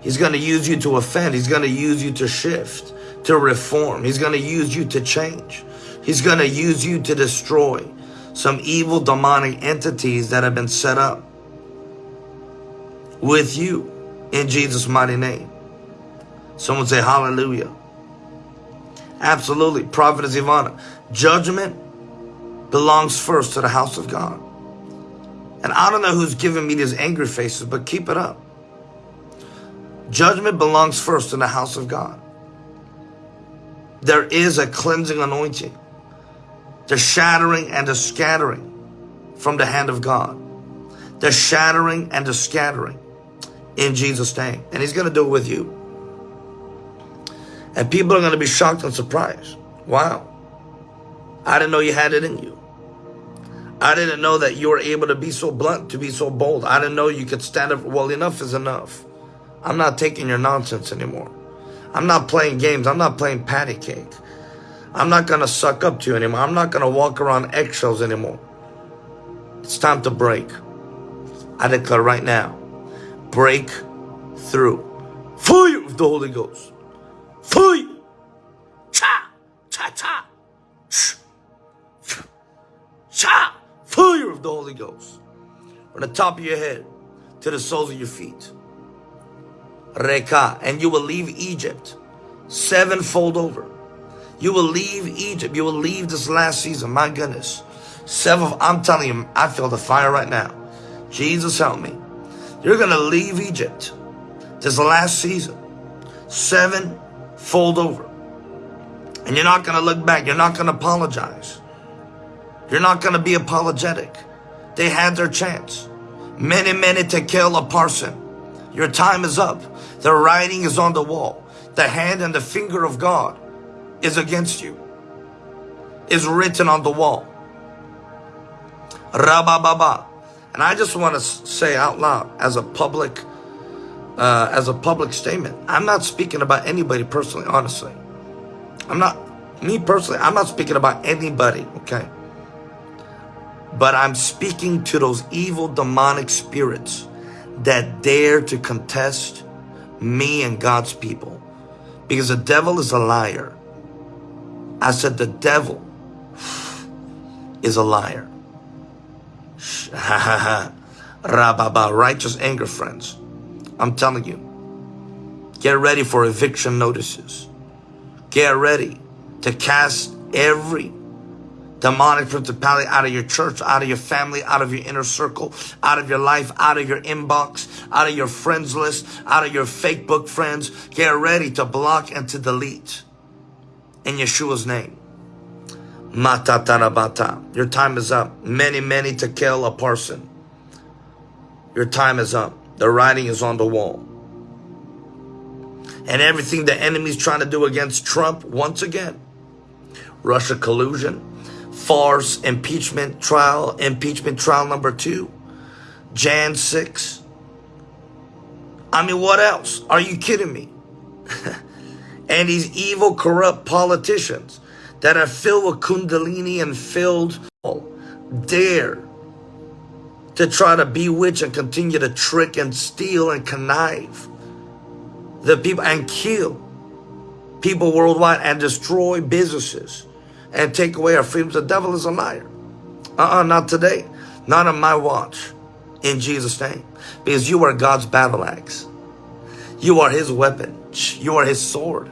He's going to use you to offend. He's going to use you to shift, to reform. He's going to use you to change. He's going to use you to destroy some evil demonic entities that have been set up with you in Jesus' mighty name. Someone say hallelujah. Absolutely. Prophetess Ivana. Judgment belongs first to the house of God. And I don't know who's giving me these angry faces, but keep it up. Judgment belongs first in the house of God. There is a cleansing anointing, the shattering and the scattering from the hand of God, the shattering and the scattering in Jesus' name. And He's going to do it with you. And people are going to be shocked and surprised. Wow. I didn't know you had it in you. I didn't know that you were able to be so blunt, to be so bold. I didn't know you could stand up. Well, enough is enough. I'm not taking your nonsense anymore. I'm not playing games. I'm not playing patty cake. I'm not going to suck up to you anymore. I'm not going to walk around eggshells anymore. It's time to break. I declare right now, break through. Fire of the Holy Ghost. Fire. Cha, cha, cha. Cha. Fire of the Holy Ghost. From the top of your head to the soles of your feet. Reka. And you will leave Egypt sevenfold over. You will leave Egypt. You will leave this last season. My goodness. Seven. I'm telling you, I feel the fire right now. Jesus help me. You're going to leave Egypt this last season sevenfold over. And you're not going to look back. You're not going to apologize. You're not going to be apologetic. They had their chance. Mene, mene, tekel upharsin. Your time is up. The writing is on the wall. The hand and the finger of God is against you. Is written on the wall. Rabababa. And I just want to say out loud as a public uh, as a public statement. I'm not speaking about anybody personally, honestly. I'm not, me personally, I'm not speaking about anybody, okay? But I'm speaking to those evil demonic spirits that dare to contest me and God's people. Because the devil is a liar. I said the devil is a liar. Rababa, righteous anger, friends. I'm telling you. Get ready for eviction notices. Get ready to cast every demonic principality out of your church, out of your family, out of your inner circle, out of your life, out of your inbox, out of your friends list, out of your fake book friends. Get ready to block and to delete in Yeshua's name. Matatarabata. Your time is up. Mene, mene, tekel upharsin. Your time is up. The writing is on the wall. And everything the enemy's trying to do against Trump, once again, Russia collusion, farce, impeachment trial, impeachment trial number two, Jan 6. I mean, what else? Are you kidding me? and these evil, corrupt politicians that are filled with kundalini and filled dare to try to bewitch and continue to trick and steal and connive the people and kill people worldwide and destroy businesses and take away our freedoms. The devil is a liar. Uh-uh, not today. Not on my watch. In Jesus' name. Because you are God's battle axe. You are his weapon. You are his sword.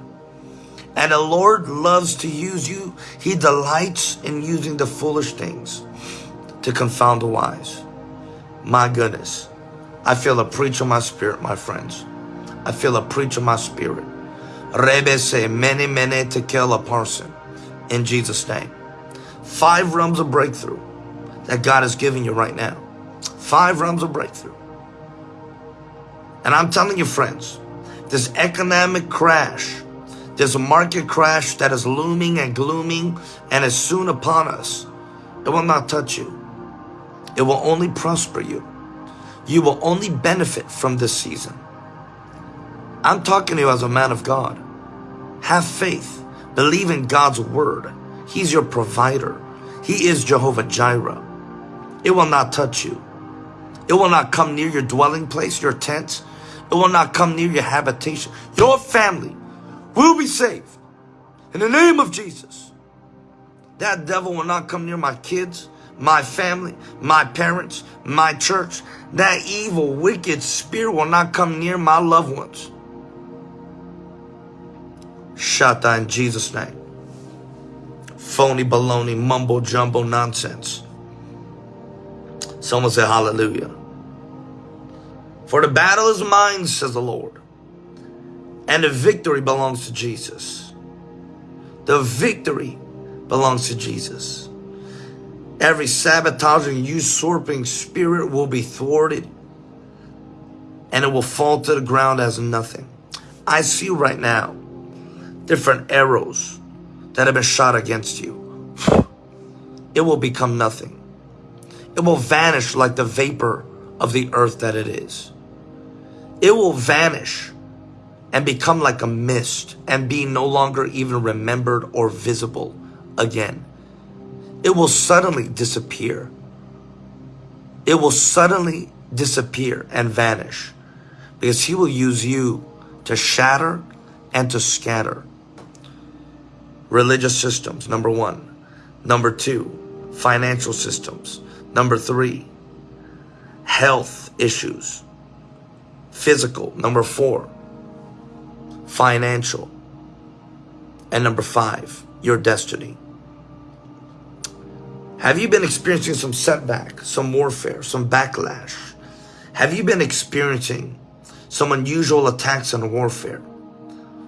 And the Lord loves to use you. He delights in using the foolish things to confound the wise. My goodness. I feel a preach in my spirit, my friends. I feel a preach in my spirit. Rebe say mene, mene, tekel upharsin in Jesus' name. Five realms of breakthrough that God is giving you right now. Five realms of breakthrough. And I'm telling you, friends, this economic crash, this market crash that is looming and glooming and is soon upon us, it will not touch you. It will only prosper you. You will only benefit from this season. I'm talking to you as a man of God. Have faith. Believe in God's word. He's your provider. He is Jehovah Jireh. It will not touch you. It will not come near your dwelling place, your tent. It will not come near your habitation. Your family will be saved. In the name of Jesus. That devil will not come near my kids, my family, my parents, my church. That evil, wicked spirit will not come near my loved ones. Shata in Jesus' name. Phony baloney, mumbo jumbo nonsense. Someone say hallelujah. For the battle is mine, says the Lord. And the victory belongs to Jesus. The victory belongs to Jesus. Every sabotaging, usurping spirit will be thwarted and it will fall to the ground as nothing. I see right now different arrows that have been shot against you. It will become nothing. It will vanish like the vapor of the earth that it is. It will vanish and become like a mist and be no longer even remembered or visible again. It will suddenly disappear. It will suddenly disappear and vanish because he will use you to shatter and to scatter. Religious systems, number one. Number two, financial systems. Number three, health issues. Physical, number four. Financial. And number five, your destiny. Have you been experiencing some setback, some warfare, some backlash? Have you been experiencing some unusual attacks and warfare?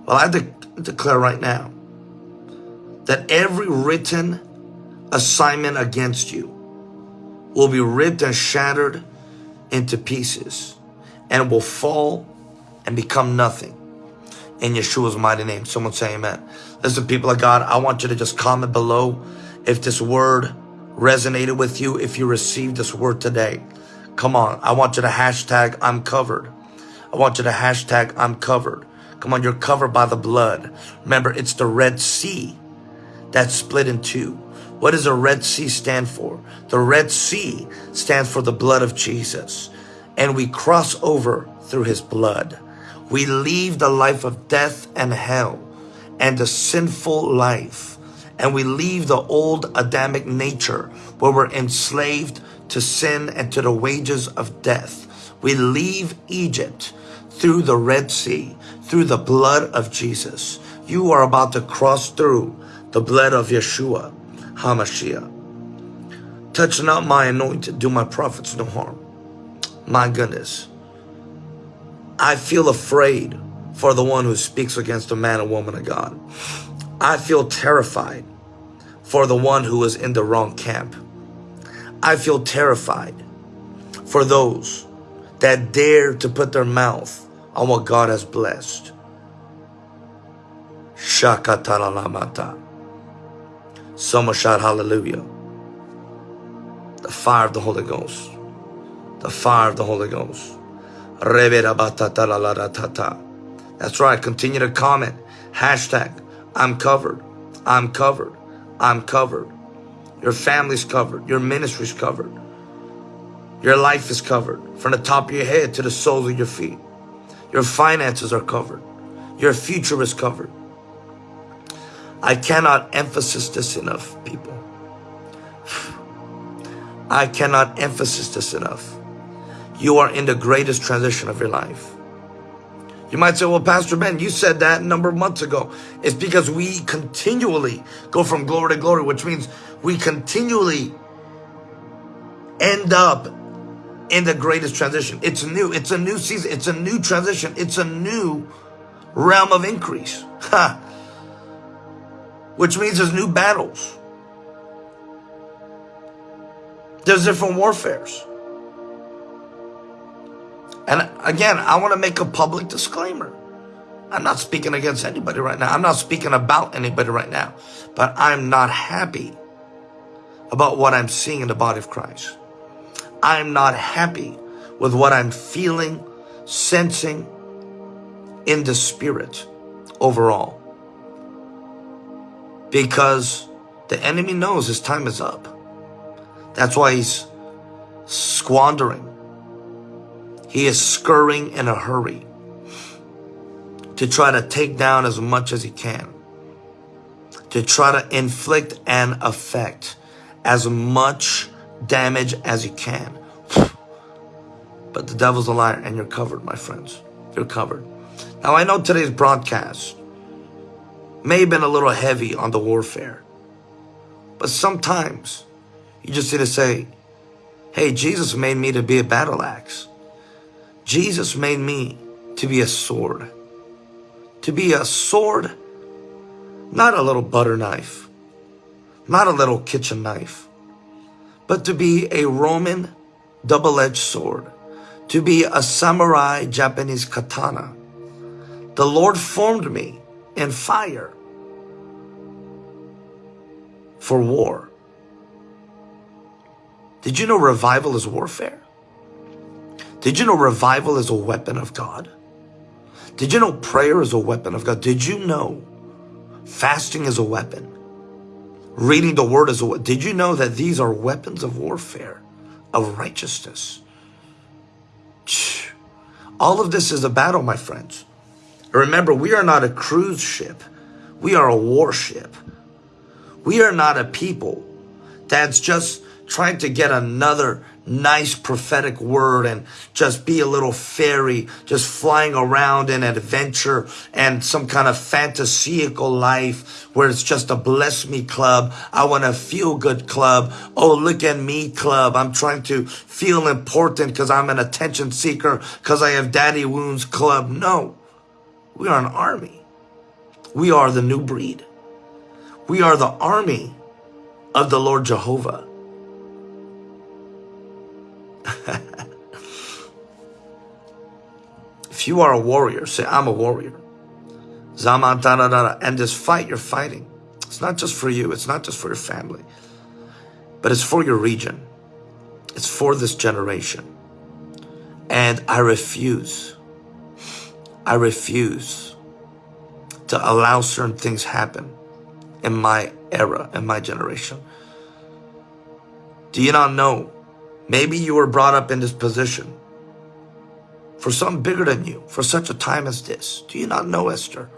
Well, I de declare right now that every written assignment against you will be ripped and shattered into pieces and will fall and become nothing in Yeshua's mighty name. Someone say amen. Listen, people of God, I want you to just comment below if this word resonated with you, if you received this word today. Come on. I want you to hashtag I'm covered. I want you to hashtag I'm covered. Come on, you're covered by the blood. Remember, it's the Red Sea that's split in two. What does the Red Sea stand for? The Red Sea stands for the blood of Jesus. And we cross over through his blood. We leave the life of death and hell and the sinful life. And we leave the old Adamic nature where we're enslaved to sin and to the wages of death. We leave Egypt through the Red Sea, through the blood of Jesus. You are about to cross through the blood of Yeshua HaMashiach. Touch not my anointed, do my prophets no harm. My goodness. I feel afraid for the one who speaks against a man or woman of God. I feel terrified for the one who is in the wrong camp. I feel terrified for those that dare to put their mouth on what God has blessed. Shakatalamata. Someone shout hallelujah. The fire of the Holy Ghost. The fire of the Holy Ghost. That's right. Continue to comment. Hashtag I'm covered. I'm covered. I'm covered. Your family's covered. Your ministry's covered. Your life is covered. From the top of your head to the soles of your feet. Your finances are covered. Your future is covered. I cannot emphasize this enough, people. I cannot emphasize this enough. You are in the greatest transition of your life. You might say, well, Pastor Ben, you said that a number of months ago. It's because we continually go from glory to glory, which means we continually end up in the greatest transition. It's new. It's a new season. It's a new transition. It's a new realm of increase. Which means there's new battles. There's different warfares. And again, I want to make a public disclaimer. I'm not speaking against anybody right now. I'm not speaking about anybody right now. But I'm not happy about what I'm seeing in the body of Christ. I'm not happy with what I'm feeling, sensing in the spirit overall. Because the enemy knows his time is up. That's why he's squandering. He is scurrying in a hurry to try to take down as much as he can, to try to inflict and affect as much damage as he can. But the devil's a liar and you're covered, my friends. You're covered. Now, I know today's broadcast may have been a little heavy on the warfare, but sometimes you just need to say, hey, Jesus made me to be a battle axe. Jesus made me to be a sword. To be a sword, not a little butter knife, not a little kitchen knife, but to be a Roman double-edged sword, to be a samurai Japanese katana. The Lord formed me in fire for war. Did you know revival is warfare? Did you know revival is a weapon of God? Did you know prayer is a weapon of God? Did you know fasting is a weapon? Reading the word is a weapon. Did you know that these are weapons of warfare, of righteousness? All of this is a battle, my friends. Remember, we are not a cruise ship. We are a warship. We are not a people that's just trying to get another nice prophetic word and just be a little fairy, just flying around in adventure and some kind of fantasical life where it's just a bless me club. I want a feel good club. Oh, look at me club. I'm trying to feel important because I'm an attention seeker because I have daddy wounds club. No, we are an army. We are the new breed. We are the army of the Lord Jehovah. if you are a warrior, say, I'm a warrior. Zama, da, da, da, And this fight you're fighting, it's not just for you, it's not just for your family, but it's for your region. It's for this generation. And I refuse, I refuse to allow certain things happen in my era, in my generation. Do you not know Maybe you were brought up in this position for some bigger than you, for such a time as this. Do you not know, Esther?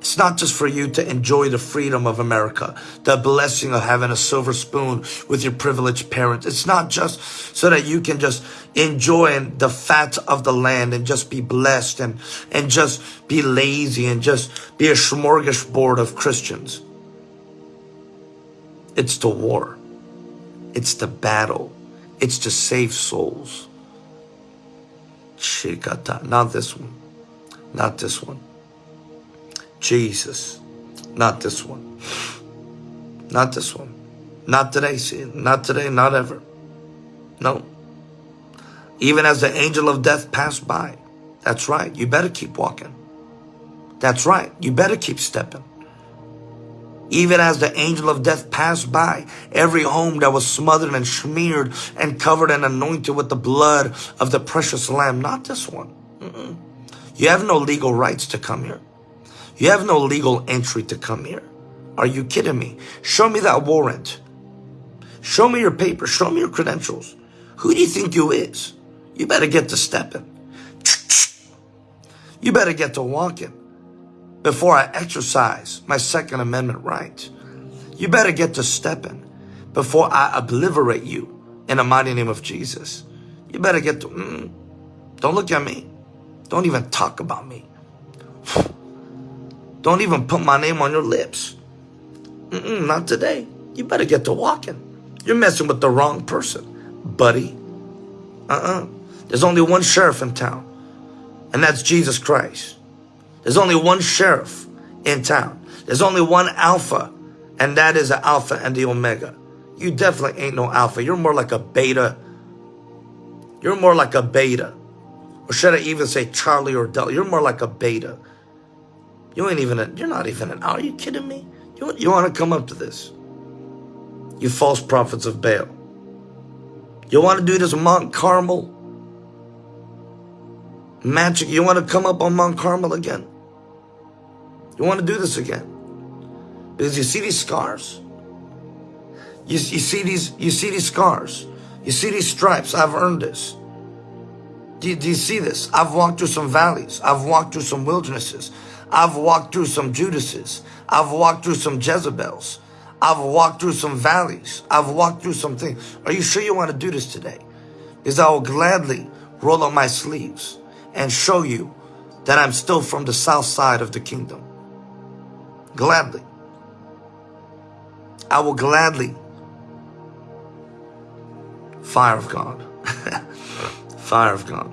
It's not just for you to enjoy the freedom of America, the blessing of having a silver spoon with your privileged parents. It's not just so that you can just enjoy the fat of the land and just be blessed and, and just be lazy and just be a smorgasbord of Christians. It's the war. It's the battle. It's to save souls. Not this one. Not this one. Jesus. Not this one. Not this one. Not today, see? Not today, not ever. No. Even as the angel of death passed by. That's right. You better keep walking. That's right. You better keep stepping. Even as the angel of death passed by, every home that was smothered and smeared and covered and anointed with the blood of the precious lamb. Not this one. Mm -mm. You have no legal rights to come here. You have no legal entry to come here. Are you kidding me? Show me that warrant. Show me your papers. Show me your credentials. Who do you think you is? You better get to stepping. You better get to walking before I exercise my Second Amendment right. You better get to stepping before I obliterate you in the mighty name of Jesus. You better get to, mm, don't look at me. Don't even talk about me. Don't even put my name on your lips. Mm -mm, not today. You better get to walking. You're messing with the wrong person, buddy. Uh-uh. There's only one sheriff in town, and that's Jesus Christ. There's only one sheriff in town. There's only one alpha, and that is the alpha and the omega. You definitely ain't no alpha. You're more like a beta. You're more like a beta. Or should I even say Charlie or Delta? You're more like a beta. You ain't even a, you're not even an, are you kidding me? You, you want to come up to this? You false prophets of Baal. You want to do this Mount Carmel? Magic, you want to come up on Mount Carmel again? You want to do this again? Because you see these scars? You, you see these you see these scars. You see these stripes. I've earned this. Do do you see this? I've walked through some valleys. I've walked through some wildernesses. I've walked through some Judases. I've walked through some Jezebels. I've walked through some valleys. I've walked through some things. Are you sure you want to do this today? Because I will gladly roll up my sleeves and show you that I'm still from the south side of the kingdom. Gladly. I will gladly. Fire of God. Fire of God.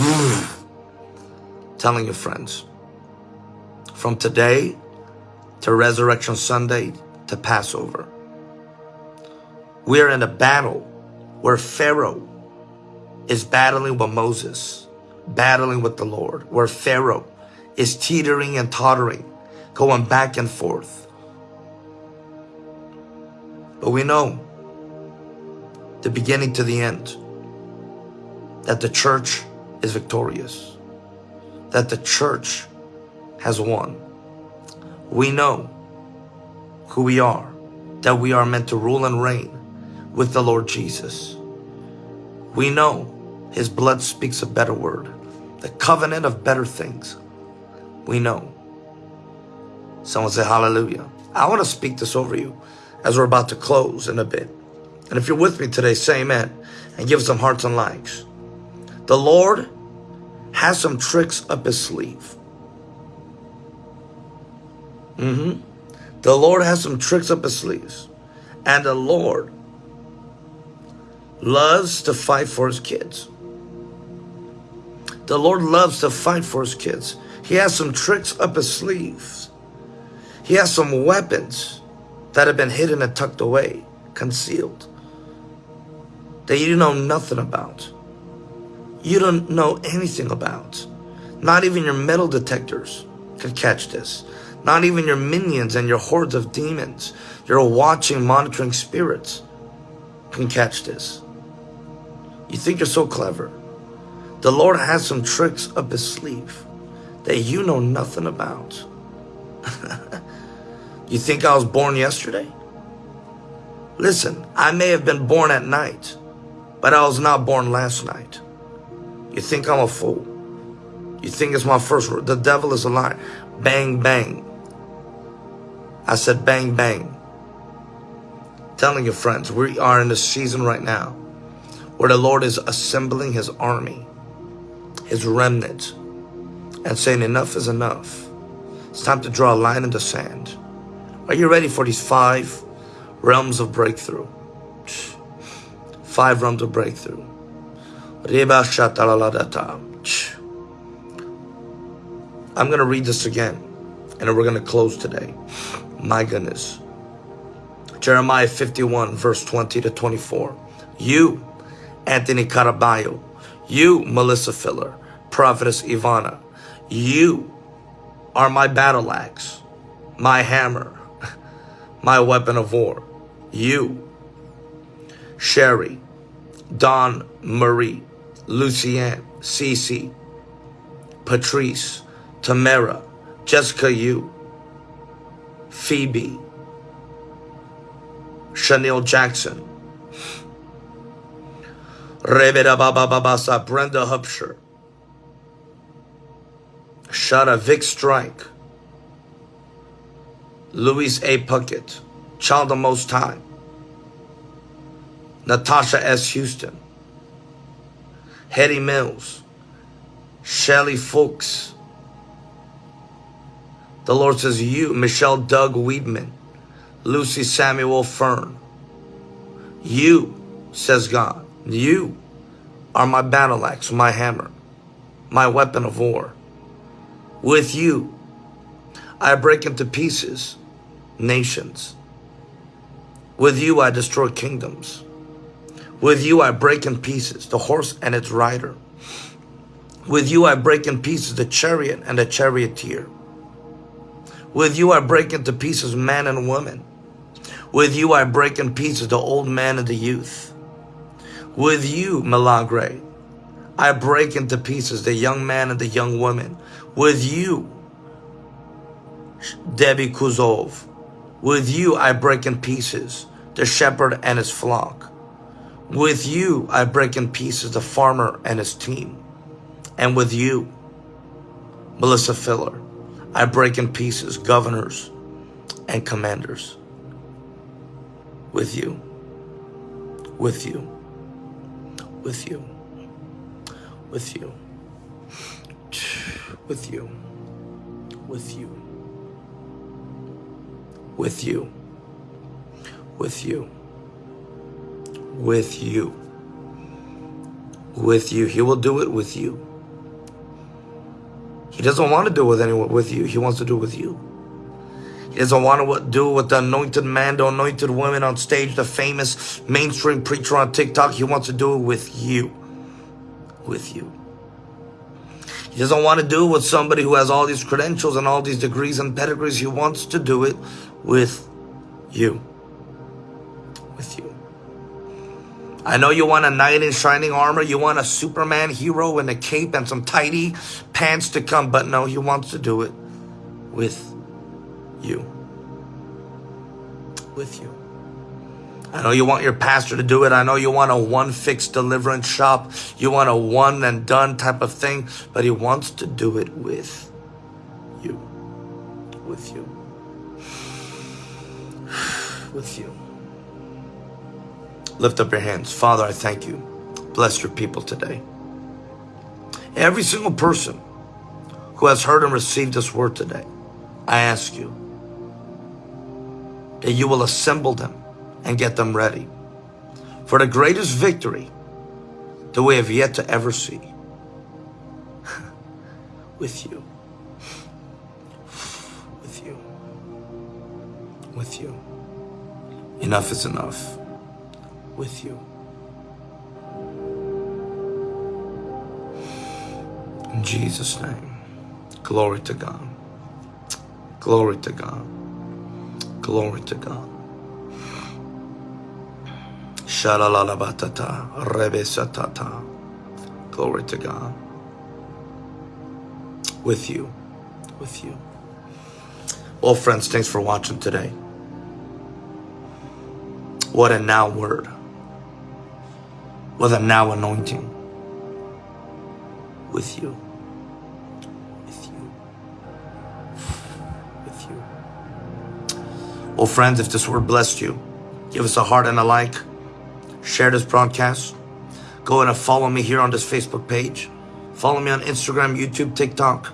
Telling your friends. From today to Resurrection Sunday to Passover. We are in a battle where Pharaoh is battling with Moses, battling with the Lord, where Pharaoh is teetering and tottering, going back and forth. But we know the beginning to the end that the church is victorious, that the church has won. We know who we are, that we are meant to rule and reign with the Lord Jesus. We know his blood speaks a better word, the covenant of better things. We know. Someone say hallelujah. I want to speak this over you as we're about to close in a bit. And if you're with me today, say amen and give some hearts and likes. The Lord has some tricks up his sleeve. Mm-hmm. The Lord has some tricks up his sleeves. And the Lord loves to fight for his kids. The Lord loves to fight for his kids. He has some tricks up his sleeves. He has some weapons that have been hidden and tucked away, concealed, that you know nothing about. You don't know anything about. Not even your metal detectors can catch this. Not even your minions and your hordes of demons, your watching, monitoring spirits can catch this. You think you're so clever. The Lord has some tricks up his sleeve that you know nothing about. you think I was born yesterday? Listen, I may have been born at night, but I was not born last night. You think I'm a fool? You think it's my first word? The devil is a liar. Bang, bang. I said bang, bang. Telling your friends, we are in a season right now where the Lord is assembling his army his remnant and saying enough is enough. It's time to draw a line in the sand. Are you ready for these five realms of breakthrough? Five realms of breakthrough. I'm going to read this again and we're going to close today. My goodness. Jeremiah 51 verse 20 to 24. You, Anthony Caraballo, you, Melissa Filler, Prophetess Ivana, you are my battle axe, my hammer, my weapon of war. You, Sherry, Don Marie, Lucienne, Cece, Patrice, Tamara, Jessica you, Phoebe, Chanel Jackson, Rebeda Baba Babasa, Brenda Hupsher, Shada Vic Strike, Louise A. Puckett, Child of Most High, Natasha S. Houston, Hetty Mills, Shelly Fuchs. The Lord says, You, Michelle Doug Weedman, Lucy Samuel Fern. You, says God, you are my battle axe, my hammer, my weapon of war with you. I break into pieces nations. With you I destroy kingdoms. With you I break in pieces the horse and its rider. With you I break in pieces the chariot and the charioteer. With you I break into pieces man and woman. With you I break in pieces the old man and the youth. With you, Milagre, I break into pieces the young man and the young woman. With you, Debbie Kuzov, with you I break in pieces the shepherd and his flock. With you I break in pieces the farmer and his team. And with you, Melissa Filler, I break in pieces governors and commanders. With you, with you, with you, with you, with you, with you, with you, with you, with you, with you. He will do it with you. He doesn't want to do it with anyone with you. He wants to do it with you. He doesn't want to do it with the anointed man, the anointed woman on stage, the famous mainstream preacher on TikTok. He wants to do it with you. With you. He doesn't want to do it with somebody who has all these credentials and all these degrees and pedigrees. He wants to do it with you. With you. I know you want a knight in shining armor. You want a Superman hero in a cape and some tidy pants to come. But no, he wants to do it with you. With you. I know you want your pastor to do it. I know you want a one fix deliverance shop. You want a one and done type of thing. But he wants to do it with you. With you. With you. Lift up your hands. Father, I thank you. Bless your people today. Every single person who has heard and received this word today, I ask you that you will assemble them and get them ready for the greatest victory that we have yet to ever see with you. With you. With you. Enough is enough. With you. In Jesus' name. Glory to God. Glory to God. Glory to God. Shalalabatata, rebesatata. Glory to God. With you. With you. Well, friends, thanks for watching today. What a now word. What a now anointing. With you. With you. With you. Well, friends, if this word blessed you, give us a heart and a like. Share this broadcast. Go and follow me here on this Facebook page. Follow me on Instagram, YouTube, TikTok.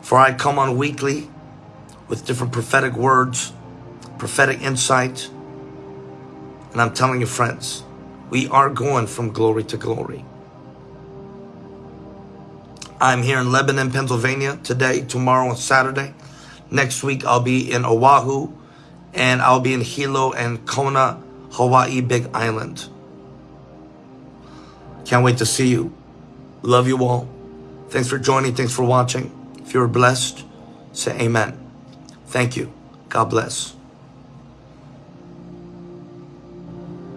For I come on weekly with different prophetic words, prophetic insight. And I'm telling you, friends, we are going from glory to glory. I'm here in Lebanon, Pennsylvania today, tomorrow, and Saturday. Next week, I'll be in Oahu and I'll be in Hilo and Kona, Hawaii, Big Island. Can't wait to see you. Love you all. Thanks for joining. Thanks for watching. If you're blessed, say amen. Thank you. God bless.